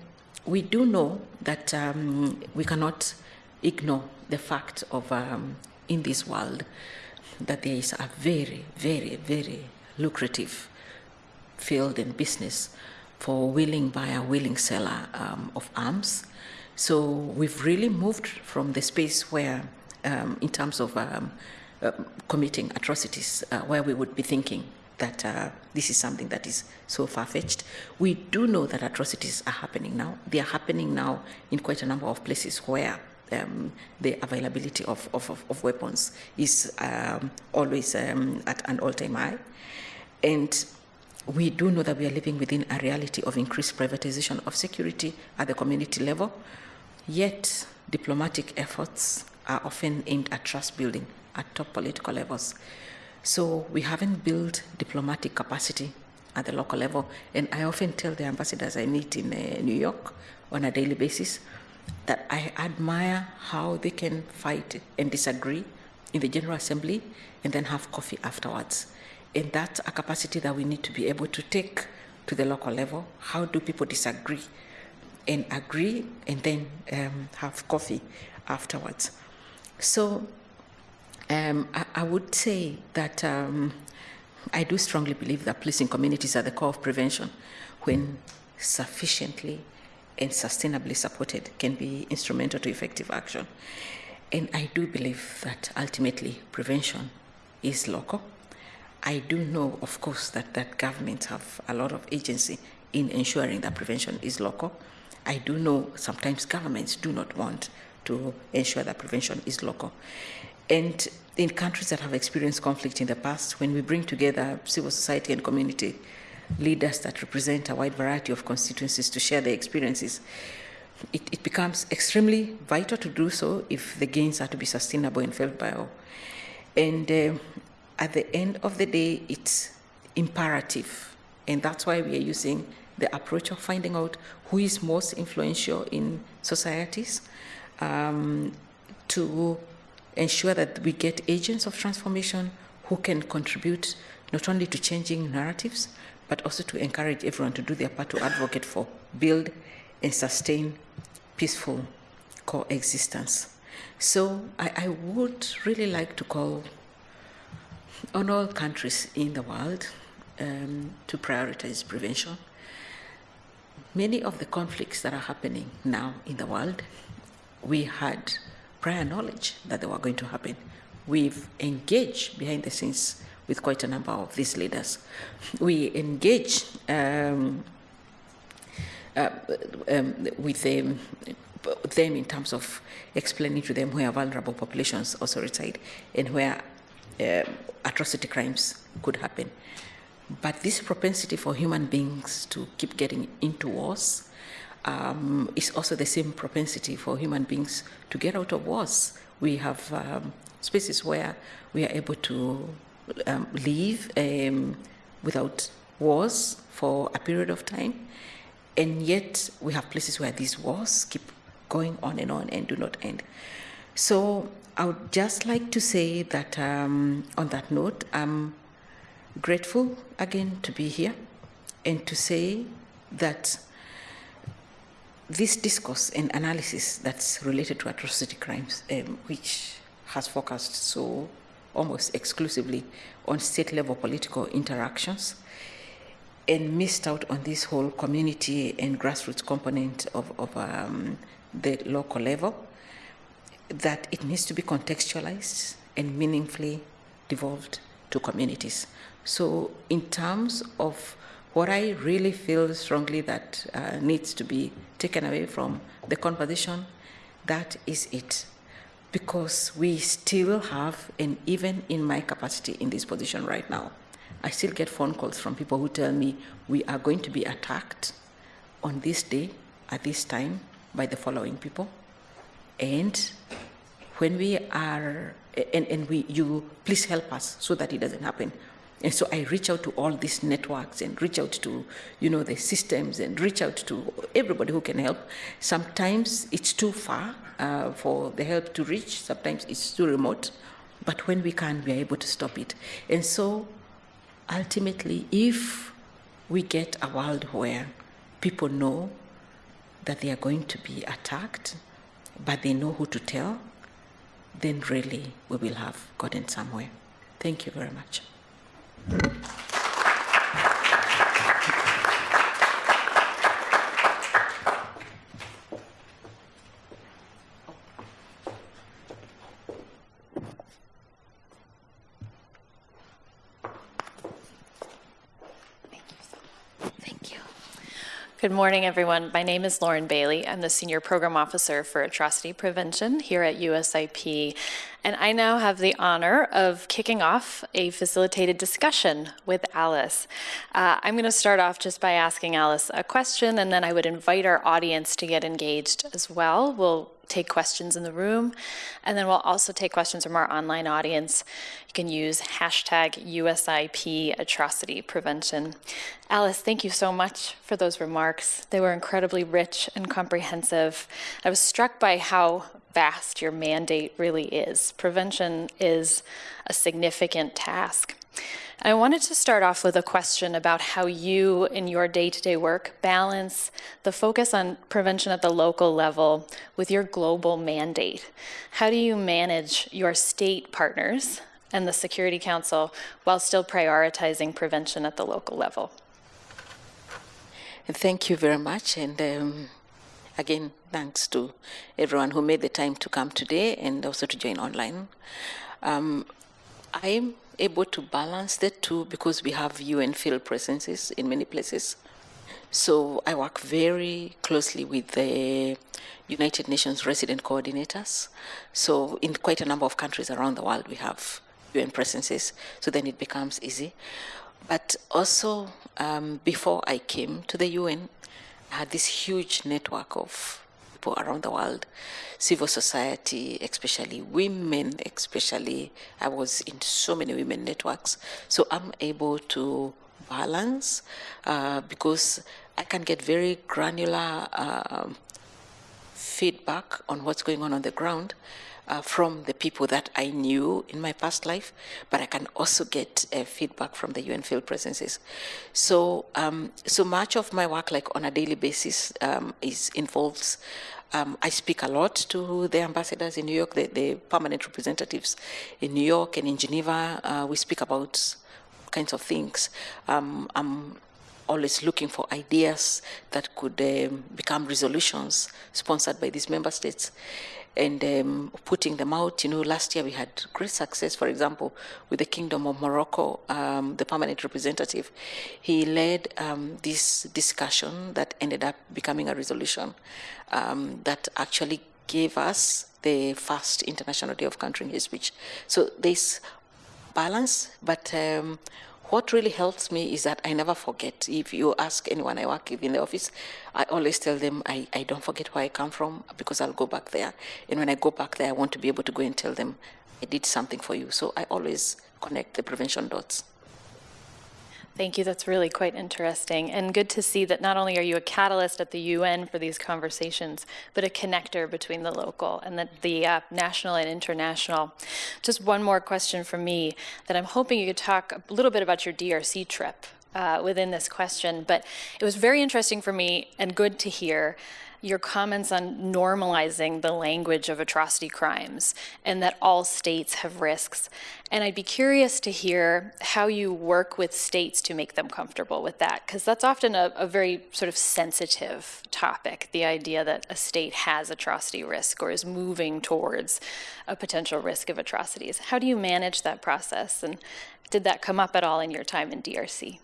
we do know that um, we cannot ignore the fact of um, in this world that there is a very, very, very lucrative field and business for willing buyer, willing seller um, of arms. So we've really moved from the space where, um, in terms of um, uh, committing atrocities, uh, where we would be thinking that uh, this is something that is so far-fetched. We do know that atrocities are happening now. They are happening now in quite a number of places where um, the availability of, of, of weapons is um, always um, at an all-time high. And we do know that we are living within a reality of increased privatization of security at the community level, yet diplomatic efforts are often aimed at trust building at top political levels. So we haven't built diplomatic capacity at the local level. And I often tell the ambassadors I meet in uh, New York on a daily basis that I admire how they can fight and disagree in the General Assembly and then have coffee afterwards. And that's a capacity that we need to be able to take to the local level. How do people disagree and agree and then um, have coffee afterwards? So um, I, I, would say that um, I do strongly believe that policing communities are the core of prevention when sufficiently and sustainably supported can be instrumental to effective action. And I do believe that ultimately prevention is local. I do know, of course, that, that governments have a lot of agency in ensuring that prevention is local. I do know sometimes governments do not want to ensure that prevention is local. And in countries that have experienced conflict in the past, when we bring together civil society and community leaders that represent a wide variety of constituencies to share their experiences, it, it becomes extremely vital to do so if the gains are to be sustainable and felt by all. And uh, at the end of the day, it's imperative. And that's why we are using the approach of finding out who is most influential in societies um, to ensure that we get agents of transformation who can contribute not only to changing narratives, but also to encourage everyone to do their part to advocate for, build, and sustain peaceful coexistence. So I, I would really like to call on all countries in the world um, to prioritize prevention. Many of the conflicts that are happening now in the world, we had prior knowledge that they were going to happen. We've engaged behind the scenes with quite a number of these leaders. We engage um, uh, um, with them, them in terms of explaining to them where vulnerable populations also reside and where uh, atrocity crimes could happen. But this propensity for human beings to keep getting into wars um, is also the same propensity for human beings to get out of wars. We have um, spaces where we are able to um, live um, without wars for a period of time, and yet we have places where these wars keep going on and on and do not end. So I would just like to say that um, on that note, I'm grateful again to be here and to say that this discourse and analysis that's related to atrocity crimes, um, which has focused so almost exclusively on state level political interactions and missed out on this whole community and grassroots component of, of um, the local level, that it needs to be contextualized and meaningfully devolved to communities. So in terms of what I really feel strongly that uh, needs to be taken away from the conversation, that is it. Because we still have, and even in my capacity in this position right now, I still get phone calls from people who tell me we are going to be attacked on this day at this time by the following people. And when we are, and, and we, you please help us so that it doesn't happen. And so I reach out to all these networks and reach out to, you know, the systems and reach out to everybody who can help. Sometimes it's too far uh, for the help to reach. Sometimes it's too remote. But when we can, we are able to stop it. And so ultimately, if we get a world where people know that they are going to be attacked, but they know who to tell, then really we will have gotten somewhere. Thank you very much. Thank you. Good morning, everyone. My name is Lauren Bailey. I'm the Senior Program Officer for Atrocity Prevention here at USIP. And I now have the honor of kicking off a facilitated discussion with Alice. Uh, I'm going to start off just by asking Alice a question, and then I would invite our audience to get engaged as well. We'll take questions in the room, and then we'll also take questions from our online audience. You can use hashtag USIP atrocity prevention. Alice, thank you so much for those remarks. They were incredibly rich and comprehensive. I was struck by how vast your mandate really is. Prevention is a significant task. I wanted to start off with a question about how you, in your day to day work, balance the focus on prevention at the local level with your global mandate. How do you manage your state partners and the Security Council while still prioritizing prevention at the local level? Thank you very much. And um, again, thanks to everyone who made the time to come today and also to join online. Um, I'm able to balance the two because we have UN field presences in many places. So I work very closely with the United Nations resident coordinators. So in quite a number of countries around the world, we have UN presences. So then it becomes easy. But also, um, before I came to the UN, I had this huge network of people around the world, civil society, especially women, especially. I was in so many women networks. So I'm able to balance uh, because I can get very granular uh, feedback on what's going on on the ground uh, from the people that I knew in my past life, but I can also get uh, feedback from the UN field presences. So, um, so much of my work, like on a daily basis, um, is involves. Um, I speak a lot to the ambassadors in New York, the, the permanent representatives in New York and in Geneva. Uh, we speak about kinds of things. Um, I'm always looking for ideas that could um, become resolutions sponsored by these member states. And um, putting them out. You know, last year we had great success, for example, with the Kingdom of Morocco, um, the permanent representative. He led um, this discussion that ended up becoming a resolution um, that actually gave us the first International Day of Countering Hate Speech. So there's balance, but um, what really helps me is that I never forget. If you ask anyone I work with in the office, I always tell them I, I don't forget where I come from because I'll go back there. And when I go back there, I want to be able to go and tell them I did something for you. So I always connect the prevention dots. Thank you. That's really quite interesting. And good to see that not only are you a catalyst at the UN for these conversations, but a connector between the local and the, the uh, national and international. Just one more question from me that I'm hoping you could talk a little bit about your DRC trip uh, within this question. But it was very interesting for me and good to hear your comments on normalizing the language of atrocity crimes and that all states have risks. And I'd be curious to hear how you work with states to make them comfortable with that, because that's often a, a, very sort of sensitive topic the idea that a state has atrocity risk or is moving towards a potential risk of atrocities. How do you manage that process? And did that come up at all in your time in DRC?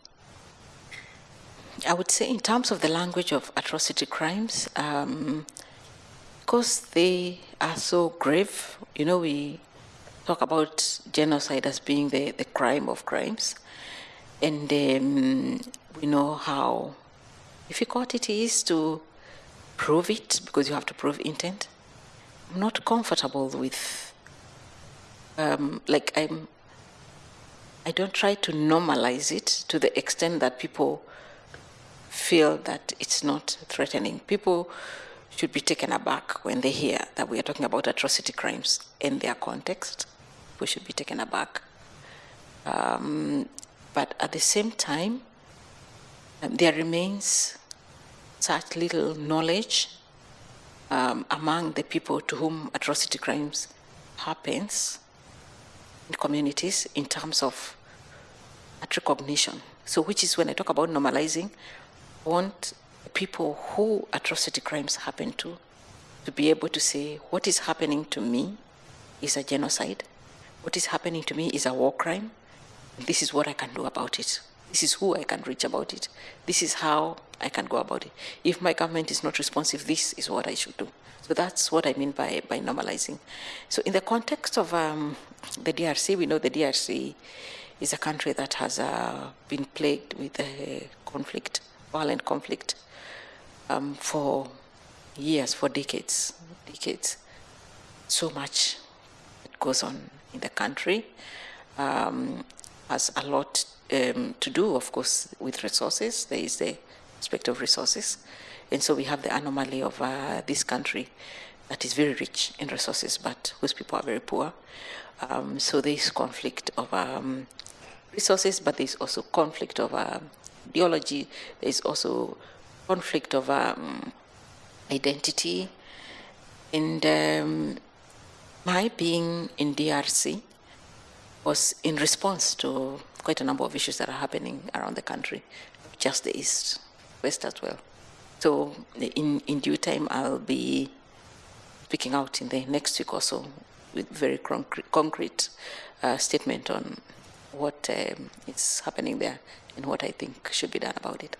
I would say, in terms of the language of atrocity crimes, um, because they are so grave, you know, we talk about genocide as being the, the crime of crimes, and um, we know how difficult it is to prove it because you have to prove intent. I'm not comfortable with, um, like, I'm, I don't try to normalize it to the extent that people feel that it's not threatening. People should be taken aback when they hear that we are talking about atrocity crimes in their context. We should be taken aback. Um, but at the same time, um, there remains such little knowledge um, among the people to whom atrocity crimes happens in communities in terms of at recognition. So which is when I talk about normalizing, want people who atrocity crimes happen to to be able to say what is happening to me is a genocide. What is happening to me is a war crime. This is what i can do about it. This is who i can reach about it. This is how i can go about it. If my government is not responsive this is what i should do. So that's what i mean by, by normalizing. So in the context of um, the drc we know the drc is a country that has uh, been plagued with uh, conflict violent conflict um, for years, for decades, decades. So much goes on in the country. Um, has a lot um, to do, of course, with resources. There is the aspect of resources. And so we have the anomaly of uh, this country that is very rich in resources, but whose people are very poor. Um, so there is conflict of um, resources, but there is also conflict of um, ideology. There's also conflict of um, identity. And um, my being in DRC was in response to quite a number of issues that are happening around the country, just the East, West as well. So in, in due time, I'll be speaking out in the next week or so with very concrete, concrete uh, statement on what um, is happening there and what I think should be done about it.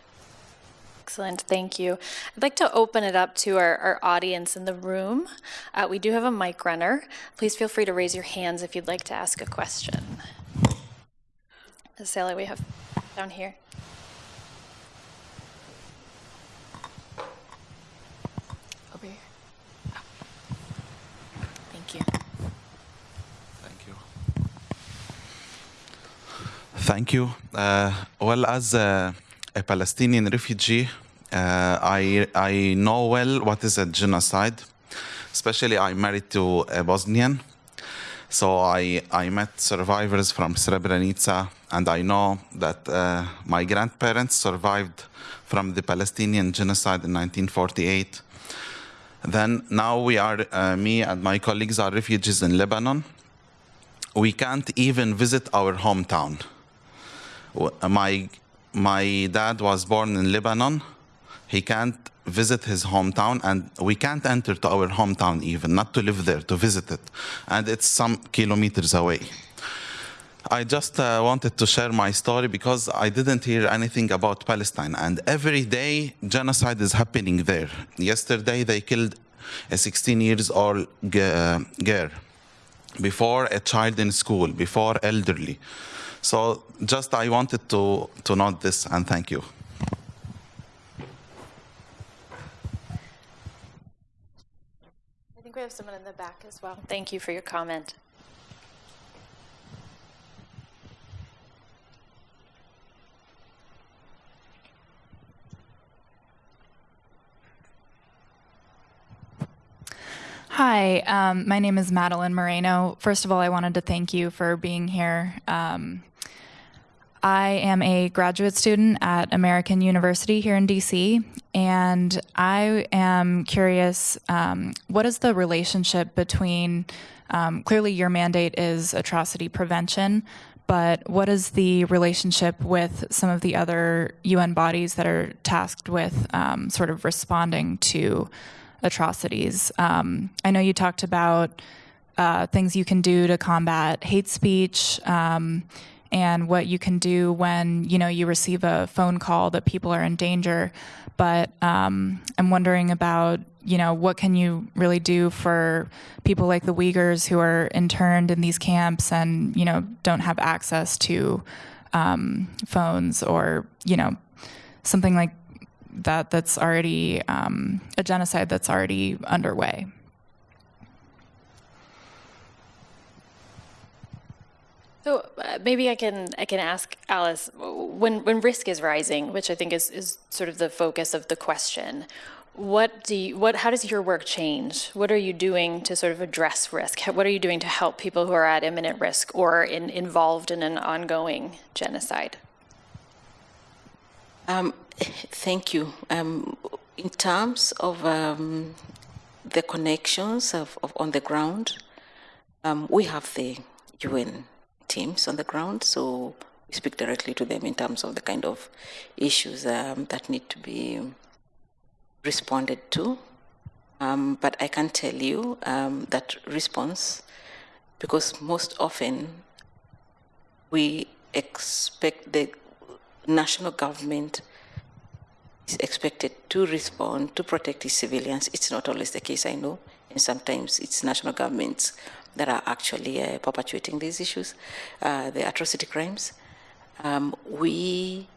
Excellent, thank you. I'd like to open it up to our, our audience in the room. Uh, we do have a mic runner. Please feel free to raise your hands if you'd like to ask a question. Sally, we have down here. Thank you. Uh, well, as a, a Palestinian refugee, uh, I, I know well what is a genocide. Especially, I'm married to a Bosnian. So I, I met survivors from Srebrenica, and I know that uh, my grandparents survived from the Palestinian genocide in 1948. Then now we are, uh, me and my colleagues are refugees in Lebanon. We can't even visit our hometown my my dad was born in Lebanon. He can't visit his hometown, and we can't enter to our hometown even, not to live there, to visit it. And it's some kilometers away. I just uh, wanted to share my story because I didn't hear anything about Palestine. And every day, genocide is happening there. Yesterday, they killed a 16 years old uh, girl, before a child in school, before elderly. So just I wanted to, to note this and thank you. I think we have someone in the back as well. Thank you for your comment. Hi, um, my name is Madeline Moreno. First of all, I wanted to thank you for being here. Um, I am a graduate student at American University here in DC, and I am curious um, what is the relationship between, um, clearly, your mandate is atrocity prevention, but what is the relationship with some of the other UN bodies that are tasked with um, sort of responding to atrocities? Um, I know you talked about uh, things you can do to combat hate speech um, and what you can do when you know you receive a phone call that people are in danger. But um, I'm wondering about you know what can you really do for people like the Uyghurs who are interned in these camps and you know don't have access to um, phones or you know something like that that's already um, a genocide that's already underway. So uh, maybe I can I can ask Alice when when risk is rising, which I think is is sort of the focus of the question. What do you, what how does your work change? What are you doing to sort of address risk? What are you doing to help people who are at imminent risk or in, involved in an ongoing genocide? Um, thank you. Um, in terms of um, the connections of, of, on the ground, um, we have the UN teams on the ground, so we speak directly to them in terms of the kind of issues um, that need to be responded to. Um, but I can tell you um, that response, because most often we expect the national government is expected to respond to protect its civilians. It's not always the case, I know, and sometimes it's national governments that are actually uh, perpetuating these issues, uh, the atrocity crimes. Um, we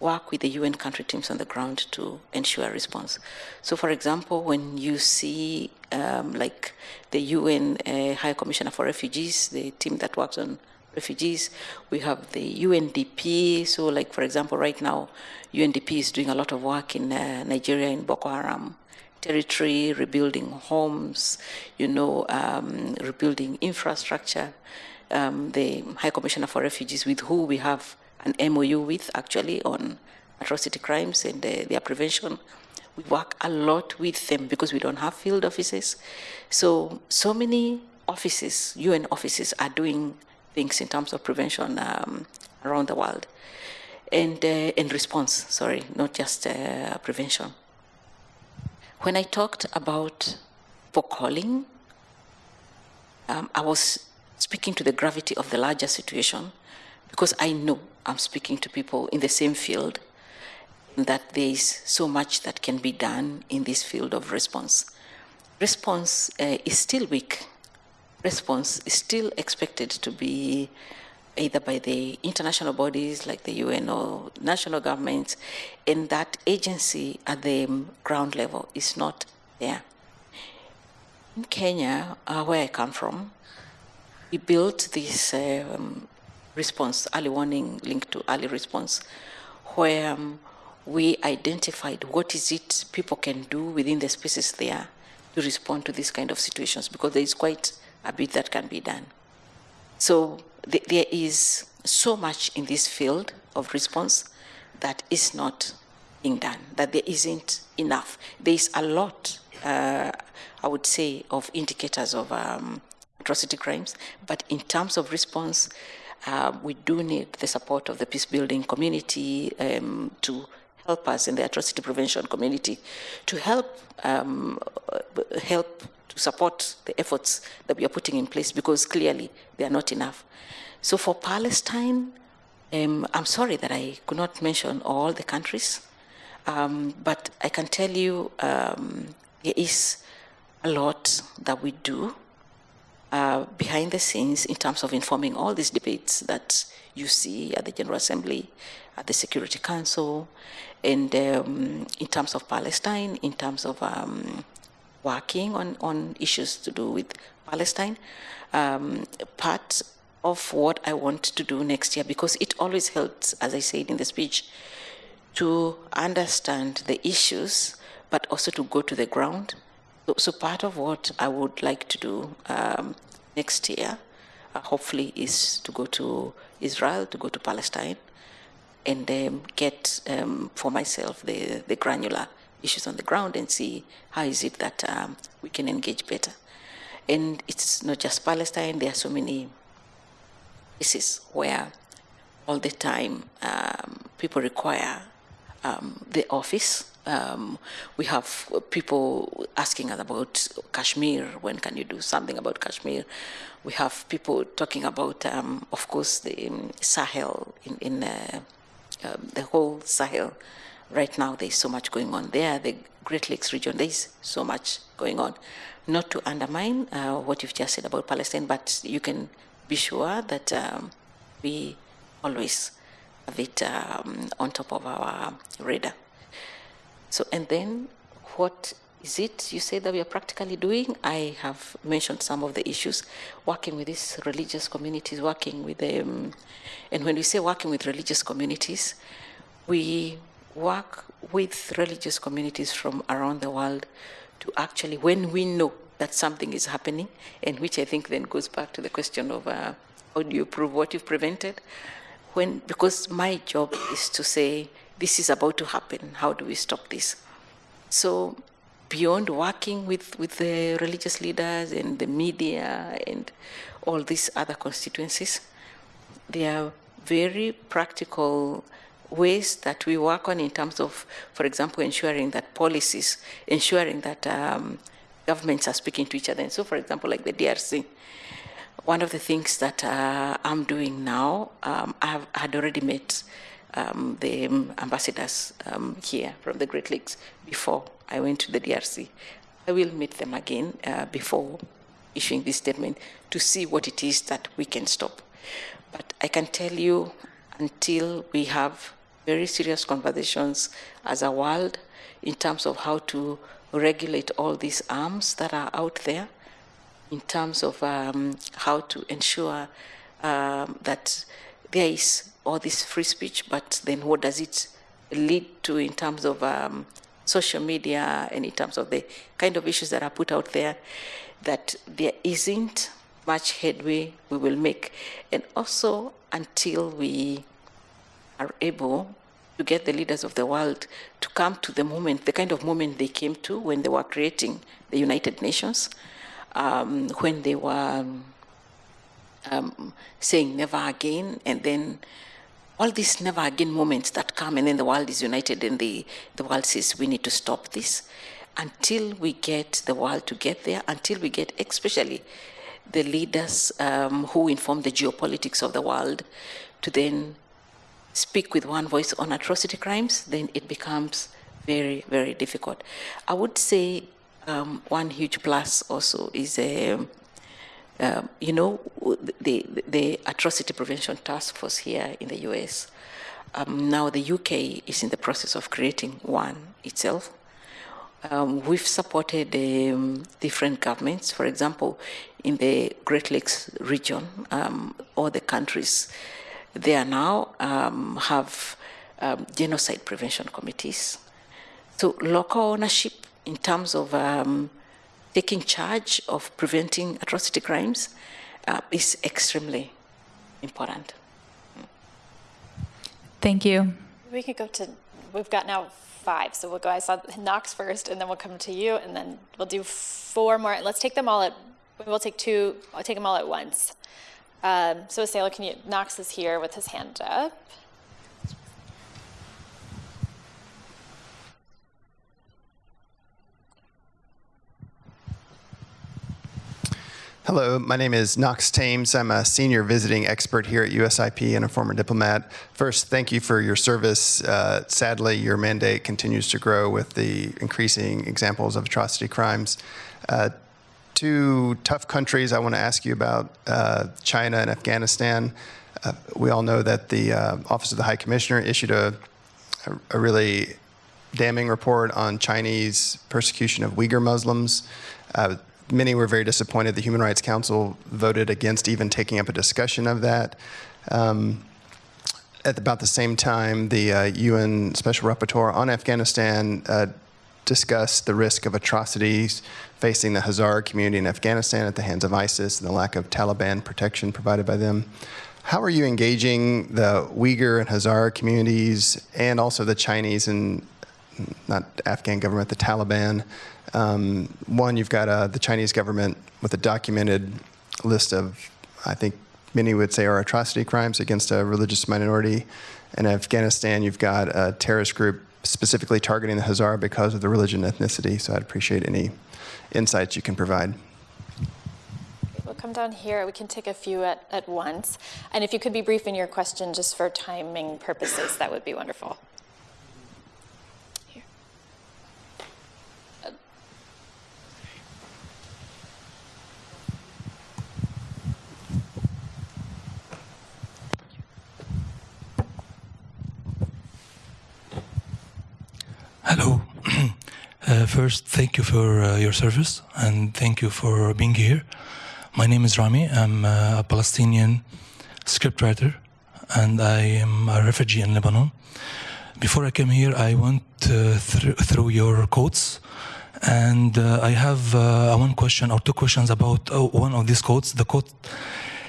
work with the UN country teams on the ground to ensure a response. So, for example, when you see um, like the UN uh, High Commissioner for Refugees, the team that works on refugees, we have the UNDP. So, like for example, right now, UNDP is doing a lot of work in uh, Nigeria in Boko Haram territory, rebuilding homes, you know, um, rebuilding infrastructure. Um, the High Commissioner for Refugees, with who we have an MOU with actually on atrocity crimes and uh, their prevention. We work a lot with them because we don't have field offices. So, so many offices, UN offices, are doing things in terms of prevention um, around the world. And, uh, and response, sorry, not just uh, prevention. When I talked about for calling, um, I was speaking to the gravity of the larger situation because I know I'm speaking to people in the same field that there is so much that can be done in this field of response. Response uh, is still weak. Response is still expected to be either by the international bodies like the UN or national governments, and that agency at the ground level is not there. In Kenya, uh, where I come from, we built this um, response, early warning linked to early response, where um, we identified what is it people can do within the spaces there to respond to these kind of situations, because there is quite a bit that can be done. So th there is so much in this field of response that is not being done, that there isn't enough. There is a lot, uh, I would say, of indicators of um, atrocity crimes, but in terms of response, uh, we do need the support of the peace building community um, to help us in the atrocity prevention community to help um, help to support the efforts that we are putting in place because clearly they are not enough. So for Palestine, um, I'm sorry that I could not mention all the countries, um, but I can tell you um, there is a lot that we do uh, behind the scenes in terms of informing all these debates that you see at the General Assembly, at the Security Council, and um, in terms of Palestine, in terms of um, working on, on issues to do with Palestine. Um, part of what I want to do next year, because it always helps, as I said in the speech, to understand the issues, but also to go to the ground. So, so part of what I would like to do um, next year, uh, hopefully, is to go to Israel, to go to Palestine, and um, get um, for myself the, the granular issues on the ground and see how is it that um, we can engage better. And it's not just Palestine, there are so many places where all the time um, people require um, the office. Um, we have people asking us about Kashmir. When can you do something about Kashmir? We have people talking about, of course, the Sahel in, in uh, um, the whole Sahel. Right now, there's so much going on there. The Great Lakes region, there's so much going on. Not to undermine uh, what you've just said about Palestine, but you can be sure that um, we always have it um, on top of our radar. So, and then what is it you say that we are practically doing? I have mentioned some of the issues, working with these religious communities, working with them. And when we say working with religious communities, we work with religious communities from around the world to actually, when we know that something is happening, and which I think then goes back to the question of uh, how do you prove what you've prevented? When, because my job is to say, this is about to happen, how do we stop this? So beyond working with, with the religious leaders and the media and all these other constituencies, there are very practical ways that we work on in terms of, for example, ensuring that policies, ensuring that um, governments are speaking to each other. And so, for example, like the DRC, one of the things that uh, I'm doing now, um, I have, had already met um, the ambassadors um, here from the Great Lakes before I went to the DRC. I will meet them again uh, before issuing this statement to see what it is that we can stop. But I can tell you, until we have very serious conversations as a world in terms of how to regulate all these arms that are out there, in terms of um, how to ensure um, that there is all this free speech, but then what does it lead to in terms of um, social media and in terms of the kind of issues that are put out there, that there isn't much headway we will make. And also until we are able to get the leaders of the world to come to the moment, the kind of moment they came to when they were creating the United Nations, um, when they were um, saying never again, and then all these never again moments that come, and then the world is united, and the, the world says we need to stop this. Until we get the world to get there, until we get, especially the leaders um, who inform the geopolitics of the world, to then speak with one voice on atrocity crimes, then it becomes very, very difficult. I would say um, one huge plus also is, um, you know, the, the atrocity prevention task force here in the US. Um, now the UK is in the process of creating one itself. Um, we've supported um, different governments, for example, in the Great Lakes region, um, all the countries there now um, have genocide prevention committees. So local ownership in terms of taking charge of preventing atrocity crimes uh, is extremely important. Thank you. We could go to, we've got now five, so we'll go, I saw Knox first, and then we'll come to you, and then we'll do four more. Let's take them all at, we'll take two, I'll take them all at once. Um, so Sailor, can you, Knox is here with his hand up. Hello, my name is Knox Thames. I'm a senior visiting expert here at USIP and a former diplomat. First, thank you for your service. Uh, sadly, your mandate continues to grow with the increasing examples of atrocity crimes. Uh, two tough countries I want to ask you about uh, China and Afghanistan. Uh, we all know that the uh, Office of the High Commissioner issued a, a, really damning report on Chinese persecution of Uyghur Muslims. Uh, many were very disappointed. The Human Rights Council voted against even taking up a discussion of that. Um, at about the same time, the uh, UN Special Rapporteur on Afghanistan uh, discussed the risk of atrocities facing the Hazara community in Afghanistan at the hands of ISIS and the lack of Taliban protection provided by them. How are you engaging the Uyghur and Hazara communities and also the Chinese and not Afghan government, the Taliban? Um, one, you've got uh, the Chinese government with a documented list of, I think many would say are atrocity crimes against a religious minority. In Afghanistan, you've got a terrorist group specifically targeting the Hazara because of the religion and ethnicity. So I'd appreciate any insights you can provide. We'll come down here. We can take a few at, at once. And if you could be brief in your question just for timing purposes, that would be wonderful. Hello. (clears throat) Uh, first, thank you for uh, your service and thank you for being here. My name is Rami. I'm uh, a Palestinian scriptwriter and I am a refugee in Lebanon. Before I came here, I went thr through your quotes and uh, I have uh, one question or two questions about one of these quotes. The quote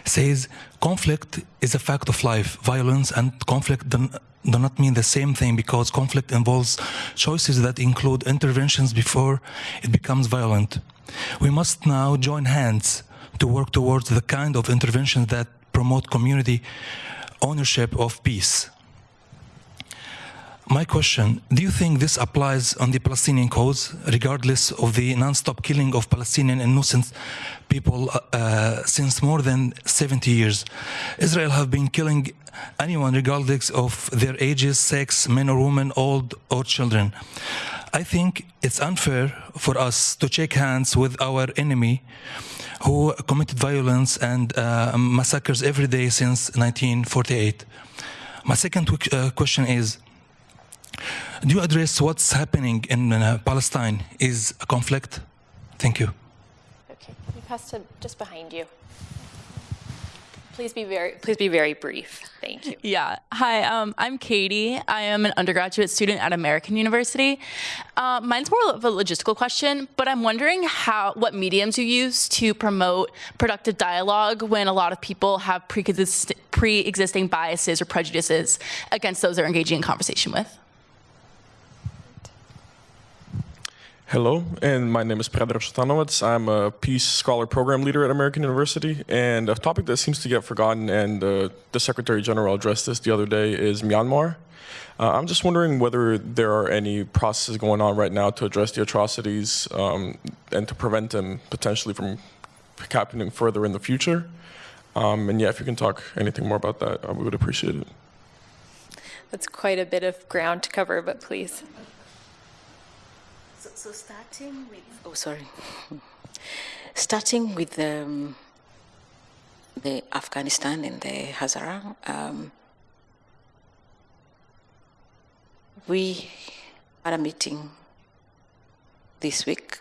says, conflict is a fact of life. Violence and conflict do not mean the same thing because conflict involves choices that include interventions before it becomes violent. We must now join hands to work towards the kind of interventions that promote community ownership of peace. My question, do you think this applies on the Palestinian cause, regardless of the non-stop killing of Palestinian innocent people uh, since more than 70 years? Israel have been killing anyone regardless of their ages, sex, men or women, old or children. I think it's unfair for us to shake hands with our enemy who committed violence and uh, massacres every day since 1948. My second uh, question is, do you address what's happening in uh, Palestine is a conflict? Thank you. Okay, you pass to just behind you. Please be very, please be very brief. Thank you. Yeah. Hi, um, I'm Katie. I am an undergraduate student at American University. Uh, mine's more of a logistical question, but I'm wondering how what mediums you use to promote productive dialogue when a lot of people have pre-existing biases or prejudices against those they're engaging in conversation with. Hello, and my name is Predrag Sutanowicz. I'm a Peace Scholar Program Leader at American University, and a topic that seems to get forgotten, and uh, the Secretary General addressed this the other day, is Myanmar. Uh, I'm just wondering whether there are any processes going on right now to address the atrocities um, and to prevent them potentially from happening further in the future. Um, and yeah, if you can talk anything more about that, I would appreciate it. That's quite a bit of ground to cover, but please. So, starting with, oh, sorry. (laughs) starting with um, the Afghanistan and the Hazara, um, we had a meeting this week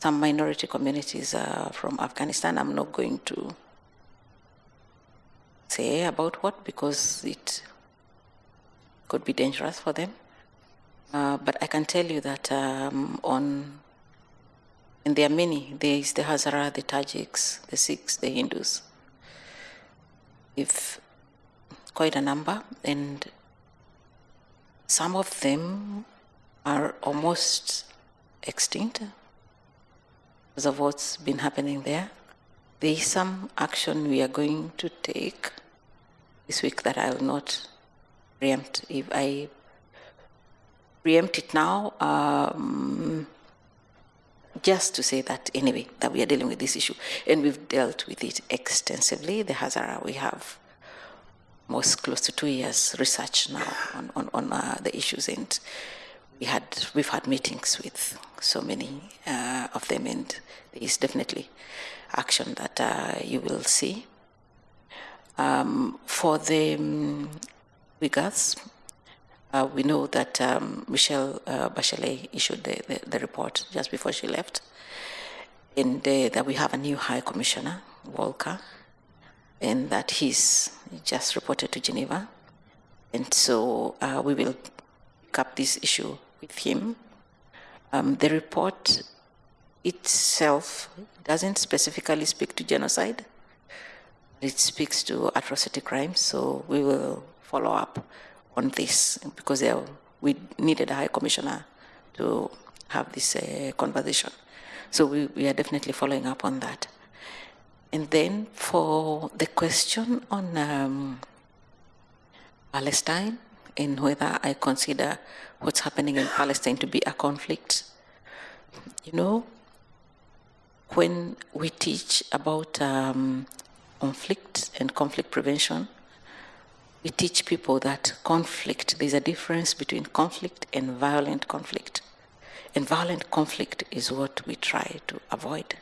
some minority communities uh, from Afghanistan. I'm not going to say about what because it could be dangerous for them. Uh, but I can tell you that um, on, and there are many, there is the Hazara, the Tajiks, the Sikhs, the Hindus. If quite a number, and some of them are almost extinct because of what's been happening there. There is some action we are going to take this week that I will not preempt if I preempt it now, um, just to say that anyway, that we are dealing with this issue, and we've dealt with it extensively. The Hazara, we have most close to two years research now on, on, on uh, the issues, and we had we've had meetings with so many uh, of them, and there is definitely action that uh, you will see. Um, for the um, Uyghurs, uh, we know that um, Michelle uh, Bachelet issued the, the, the, report just before she left, and that we have a new High Commissioner, Volker, and that he's just reported to Geneva. And so uh, we will pick up this issue with him. Um, the report itself doesn't specifically speak to genocide. It speaks to atrocity crimes, so we will follow up on this because there, we needed a high commissioner to have this uh, conversation. So we, we, are definitely following up on that. And then for the question on um, Palestine and whether I consider what's happening in Palestine to be a conflict, you know, when we teach about um, conflict and conflict prevention, we teach people that conflict, there's a difference between conflict and violent conflict. And violent conflict is what we try to avoid.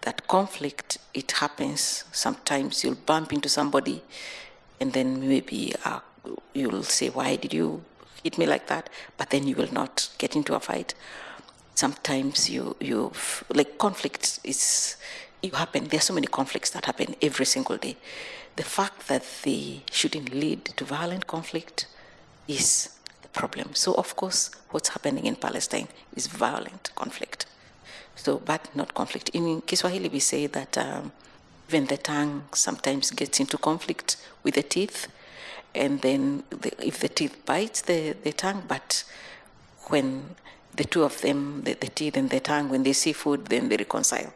That conflict, it happens sometimes you'll bump into somebody and then maybe uh, you'll say, why did you hit me like that? But then you will not get into a fight sometimes you you like conflict is you happen are so many conflicts that happen every single day. The fact that they shouldn't lead to violent conflict is the problem. So of course what's happening in palestine is violent conflict. So but not conflict. In kiswahili we say that um, even the tongue sometimes gets into conflict with the teeth and then the, if the teeth bites the, the tongue but when the two of them, the, the, teeth and the tongue, when they see food, then they reconcile.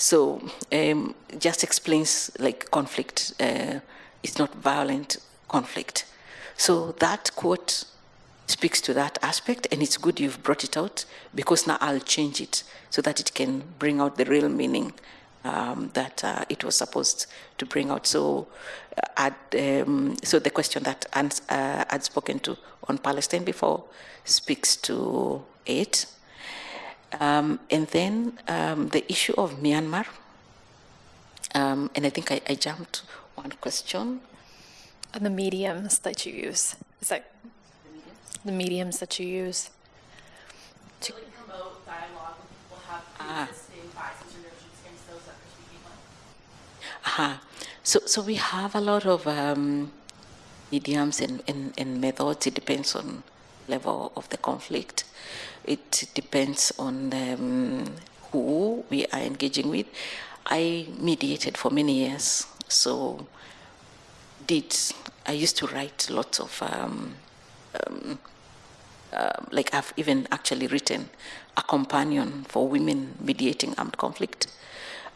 So um, just explains like conflict. Uh, it's not violent conflict. So that quote speaks to that aspect, and it's good you've brought it out because now I'll change it so that it can bring out the real meaning um, that uh, it was supposed to bring out. So, uh, um, so the question that uh, I'd spoken to on Palestine before speaks to it. Um, and then um, the issue of Myanmar, um, and I think I, I, jumped one question. And the mediums that you use. Is that the mediums that you use? To promote dialogue, we'll have ah. existing biases or notions against those that are speaking Uh-huh. So, so we have a lot of um, mediums and, and, and methods. It depends on level of the conflict. It depends on um, who we are engaging with. I mediated for many years, so did I used to write lots of um, um, uh, like I've even actually written a companion for women mediating armed conflict.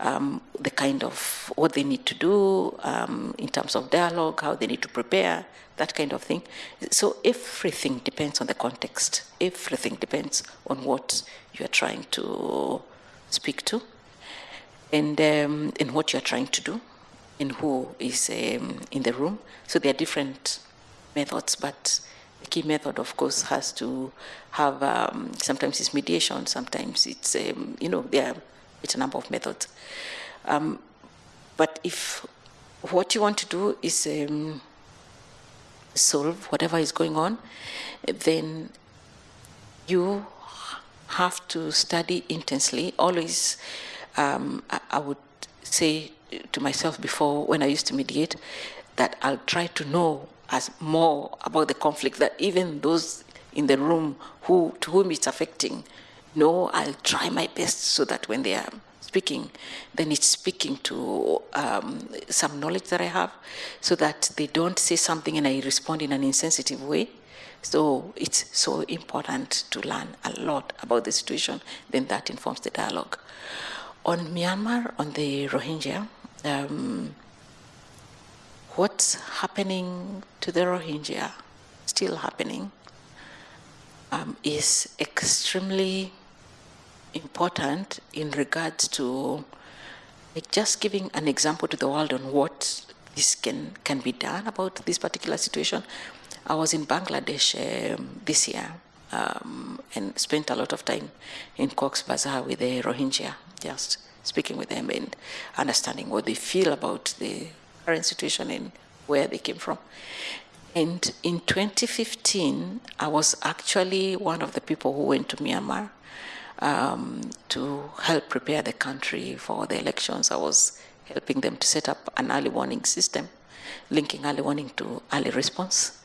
Um, the kind of what they need to do um, in terms of dialogue, how they need to prepare, that kind of thing. So everything depends on the context. Everything depends on what you are trying to speak to and, um, what you are trying to do and who is um, in the room. So there are different methods, but the key method, of course, has to have, um, sometimes it's mediation, sometimes it's, um, you know, there are, it's a number of methods. Um, but if what you want to do is um, solve whatever is going on, then you have to study intensely. Always, um, I, I, would say to myself before when I used to mediate that I'll try to know as more about the conflict that even those in the room who to whom it's affecting know I'll try my best so that when they are speaking, then it's speaking to um, some knowledge that I have so that they don't say something and I respond in an insensitive way. So it's so important to learn a lot about the situation, then that informs the dialogue. On Myanmar, on the Rohingya, um, what's happening to the Rohingya, still happening, um, is extremely important in regards to like just giving an example to the world on what this can, can be done about this particular situation. I was in Bangladesh um, this year um, and spent a lot of time in Cox's Bazar with the Rohingya, just speaking with them and understanding what they feel about the current situation and where they came from. And in 2015, I was actually one of the people who went to Myanmar um, to help prepare the country for the elections. I was helping them to set up an early warning system, linking early warning to early response.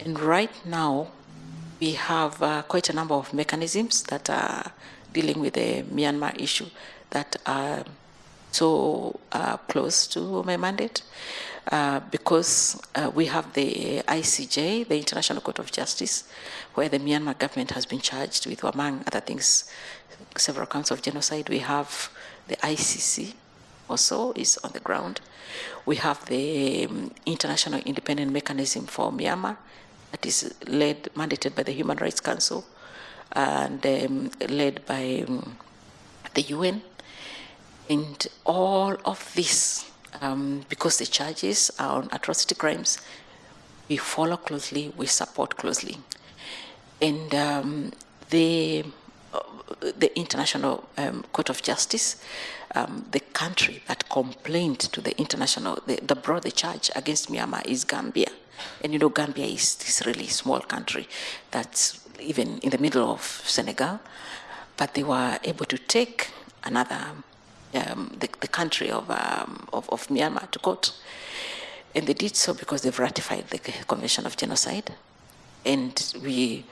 And right now, we have uh, quite a number of mechanisms that are dealing with the Myanmar issue that are so uh, close to my mandate. Uh, because uh, we have the ICJ, the International Court of Justice, where the Myanmar government has been charged with, among other things, several counts of genocide. We have the ICC also is on the ground. We have the um, International Independent Mechanism for Myanmar that is led, mandated by the Human Rights Council and um, led by um, the UN. And all of this um, because the charges are on atrocity crimes, we follow closely, we support closely. And um, the, uh, the International um, Court of Justice, um, the country that complained to the international, the, brought the charge against Myanmar is Gambia. And you know, Gambia is this really small country that's even in the middle of Senegal, but they were able to take another um, the, the, country of, um, of, of, Myanmar to court. And they did so because they've ratified the Convention of Genocide. And we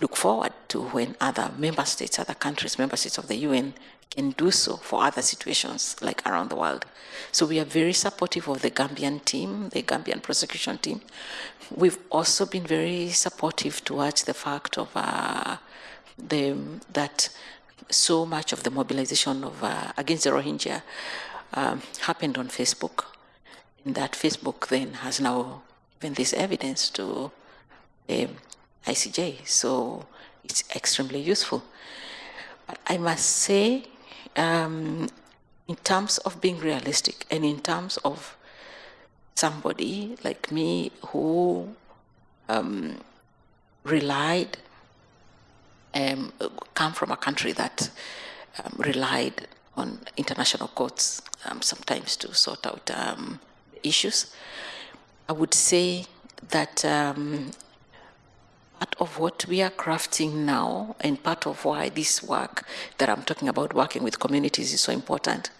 look forward to when other member states, other countries, member states of the UN can do so for other situations like around the world. So we are very supportive of the Gambian team, the Gambian prosecution team. We've also been very supportive towards the fact of uh, the, that so much of the mobilization of uh, against the Rohingya um, happened on Facebook. And that Facebook then has now given this evidence to the ICJ. So it's extremely useful. But I must say, um, in terms of being realistic and in terms of somebody like me who um, relied um, come from a country that um, relied on international courts um, sometimes to sort out um, issues. I would say that um, part of what we are crafting now and part of why this work that I'm talking about, working with communities, is so important,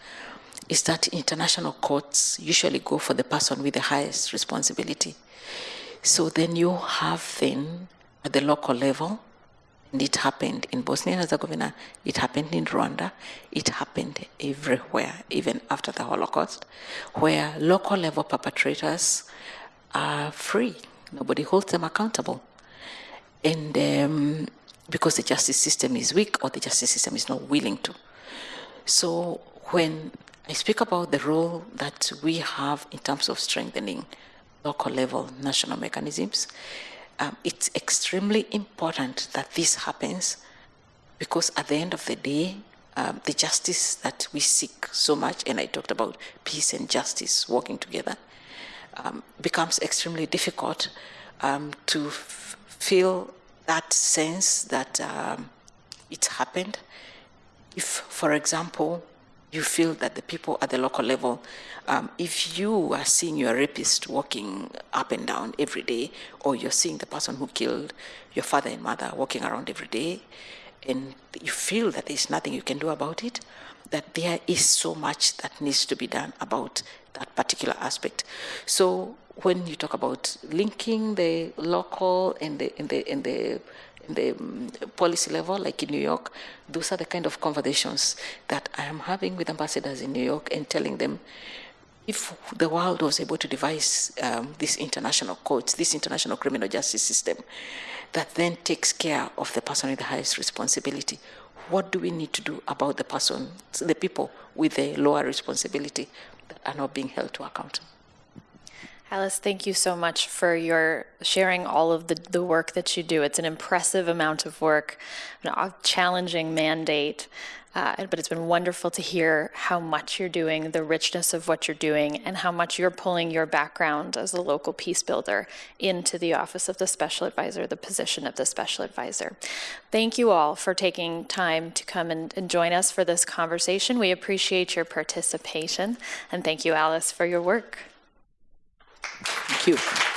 is that international courts usually go for the person with the highest responsibility. So then you have then at the local level and it happened in Bosnia and Herzegovina, it happened in Rwanda, it happened everywhere, even after the Holocaust, where local level perpetrators are free. Nobody holds them accountable. And um, because the justice system is weak or the justice system is not willing to. So when I speak about the role that we have in terms of strengthening local level national mechanisms, um, it's extremely important that this happens because at the end of the day, um, the justice that we seek so much, and I talked about peace and justice working together, um, becomes extremely difficult um, to feel that sense that um, it's happened. If, for example, you feel that the people at the local level, um, if you are seeing your rapist walking up and down every day, or you're seeing the person who killed your father and mother walking around every day, and you feel that there's nothing you can do about it, that there is so much that needs to be done about that particular aspect. So when you talk about linking the local and the and the and the the um, policy level, like in New York, those are the kind of conversations that I am having with ambassadors in New York and telling them if the world was able to devise um, this international court, this international criminal justice system that then takes care of the person with the highest responsibility, what do we need to do about the person, the people with the lower responsibility that are not being held to account? Alice, thank you so much for your sharing all of the, the work that you do. It's an impressive amount of work, a challenging mandate, uh, but it's been wonderful to hear how much you're doing, the richness of what you're doing, and how much you're pulling your background as a local peace builder into the office of the special advisor, the position of the special advisor. Thank you all for taking time to come and, and join us for this conversation. We appreciate your participation, and thank you, Alice, for your work. Thank you.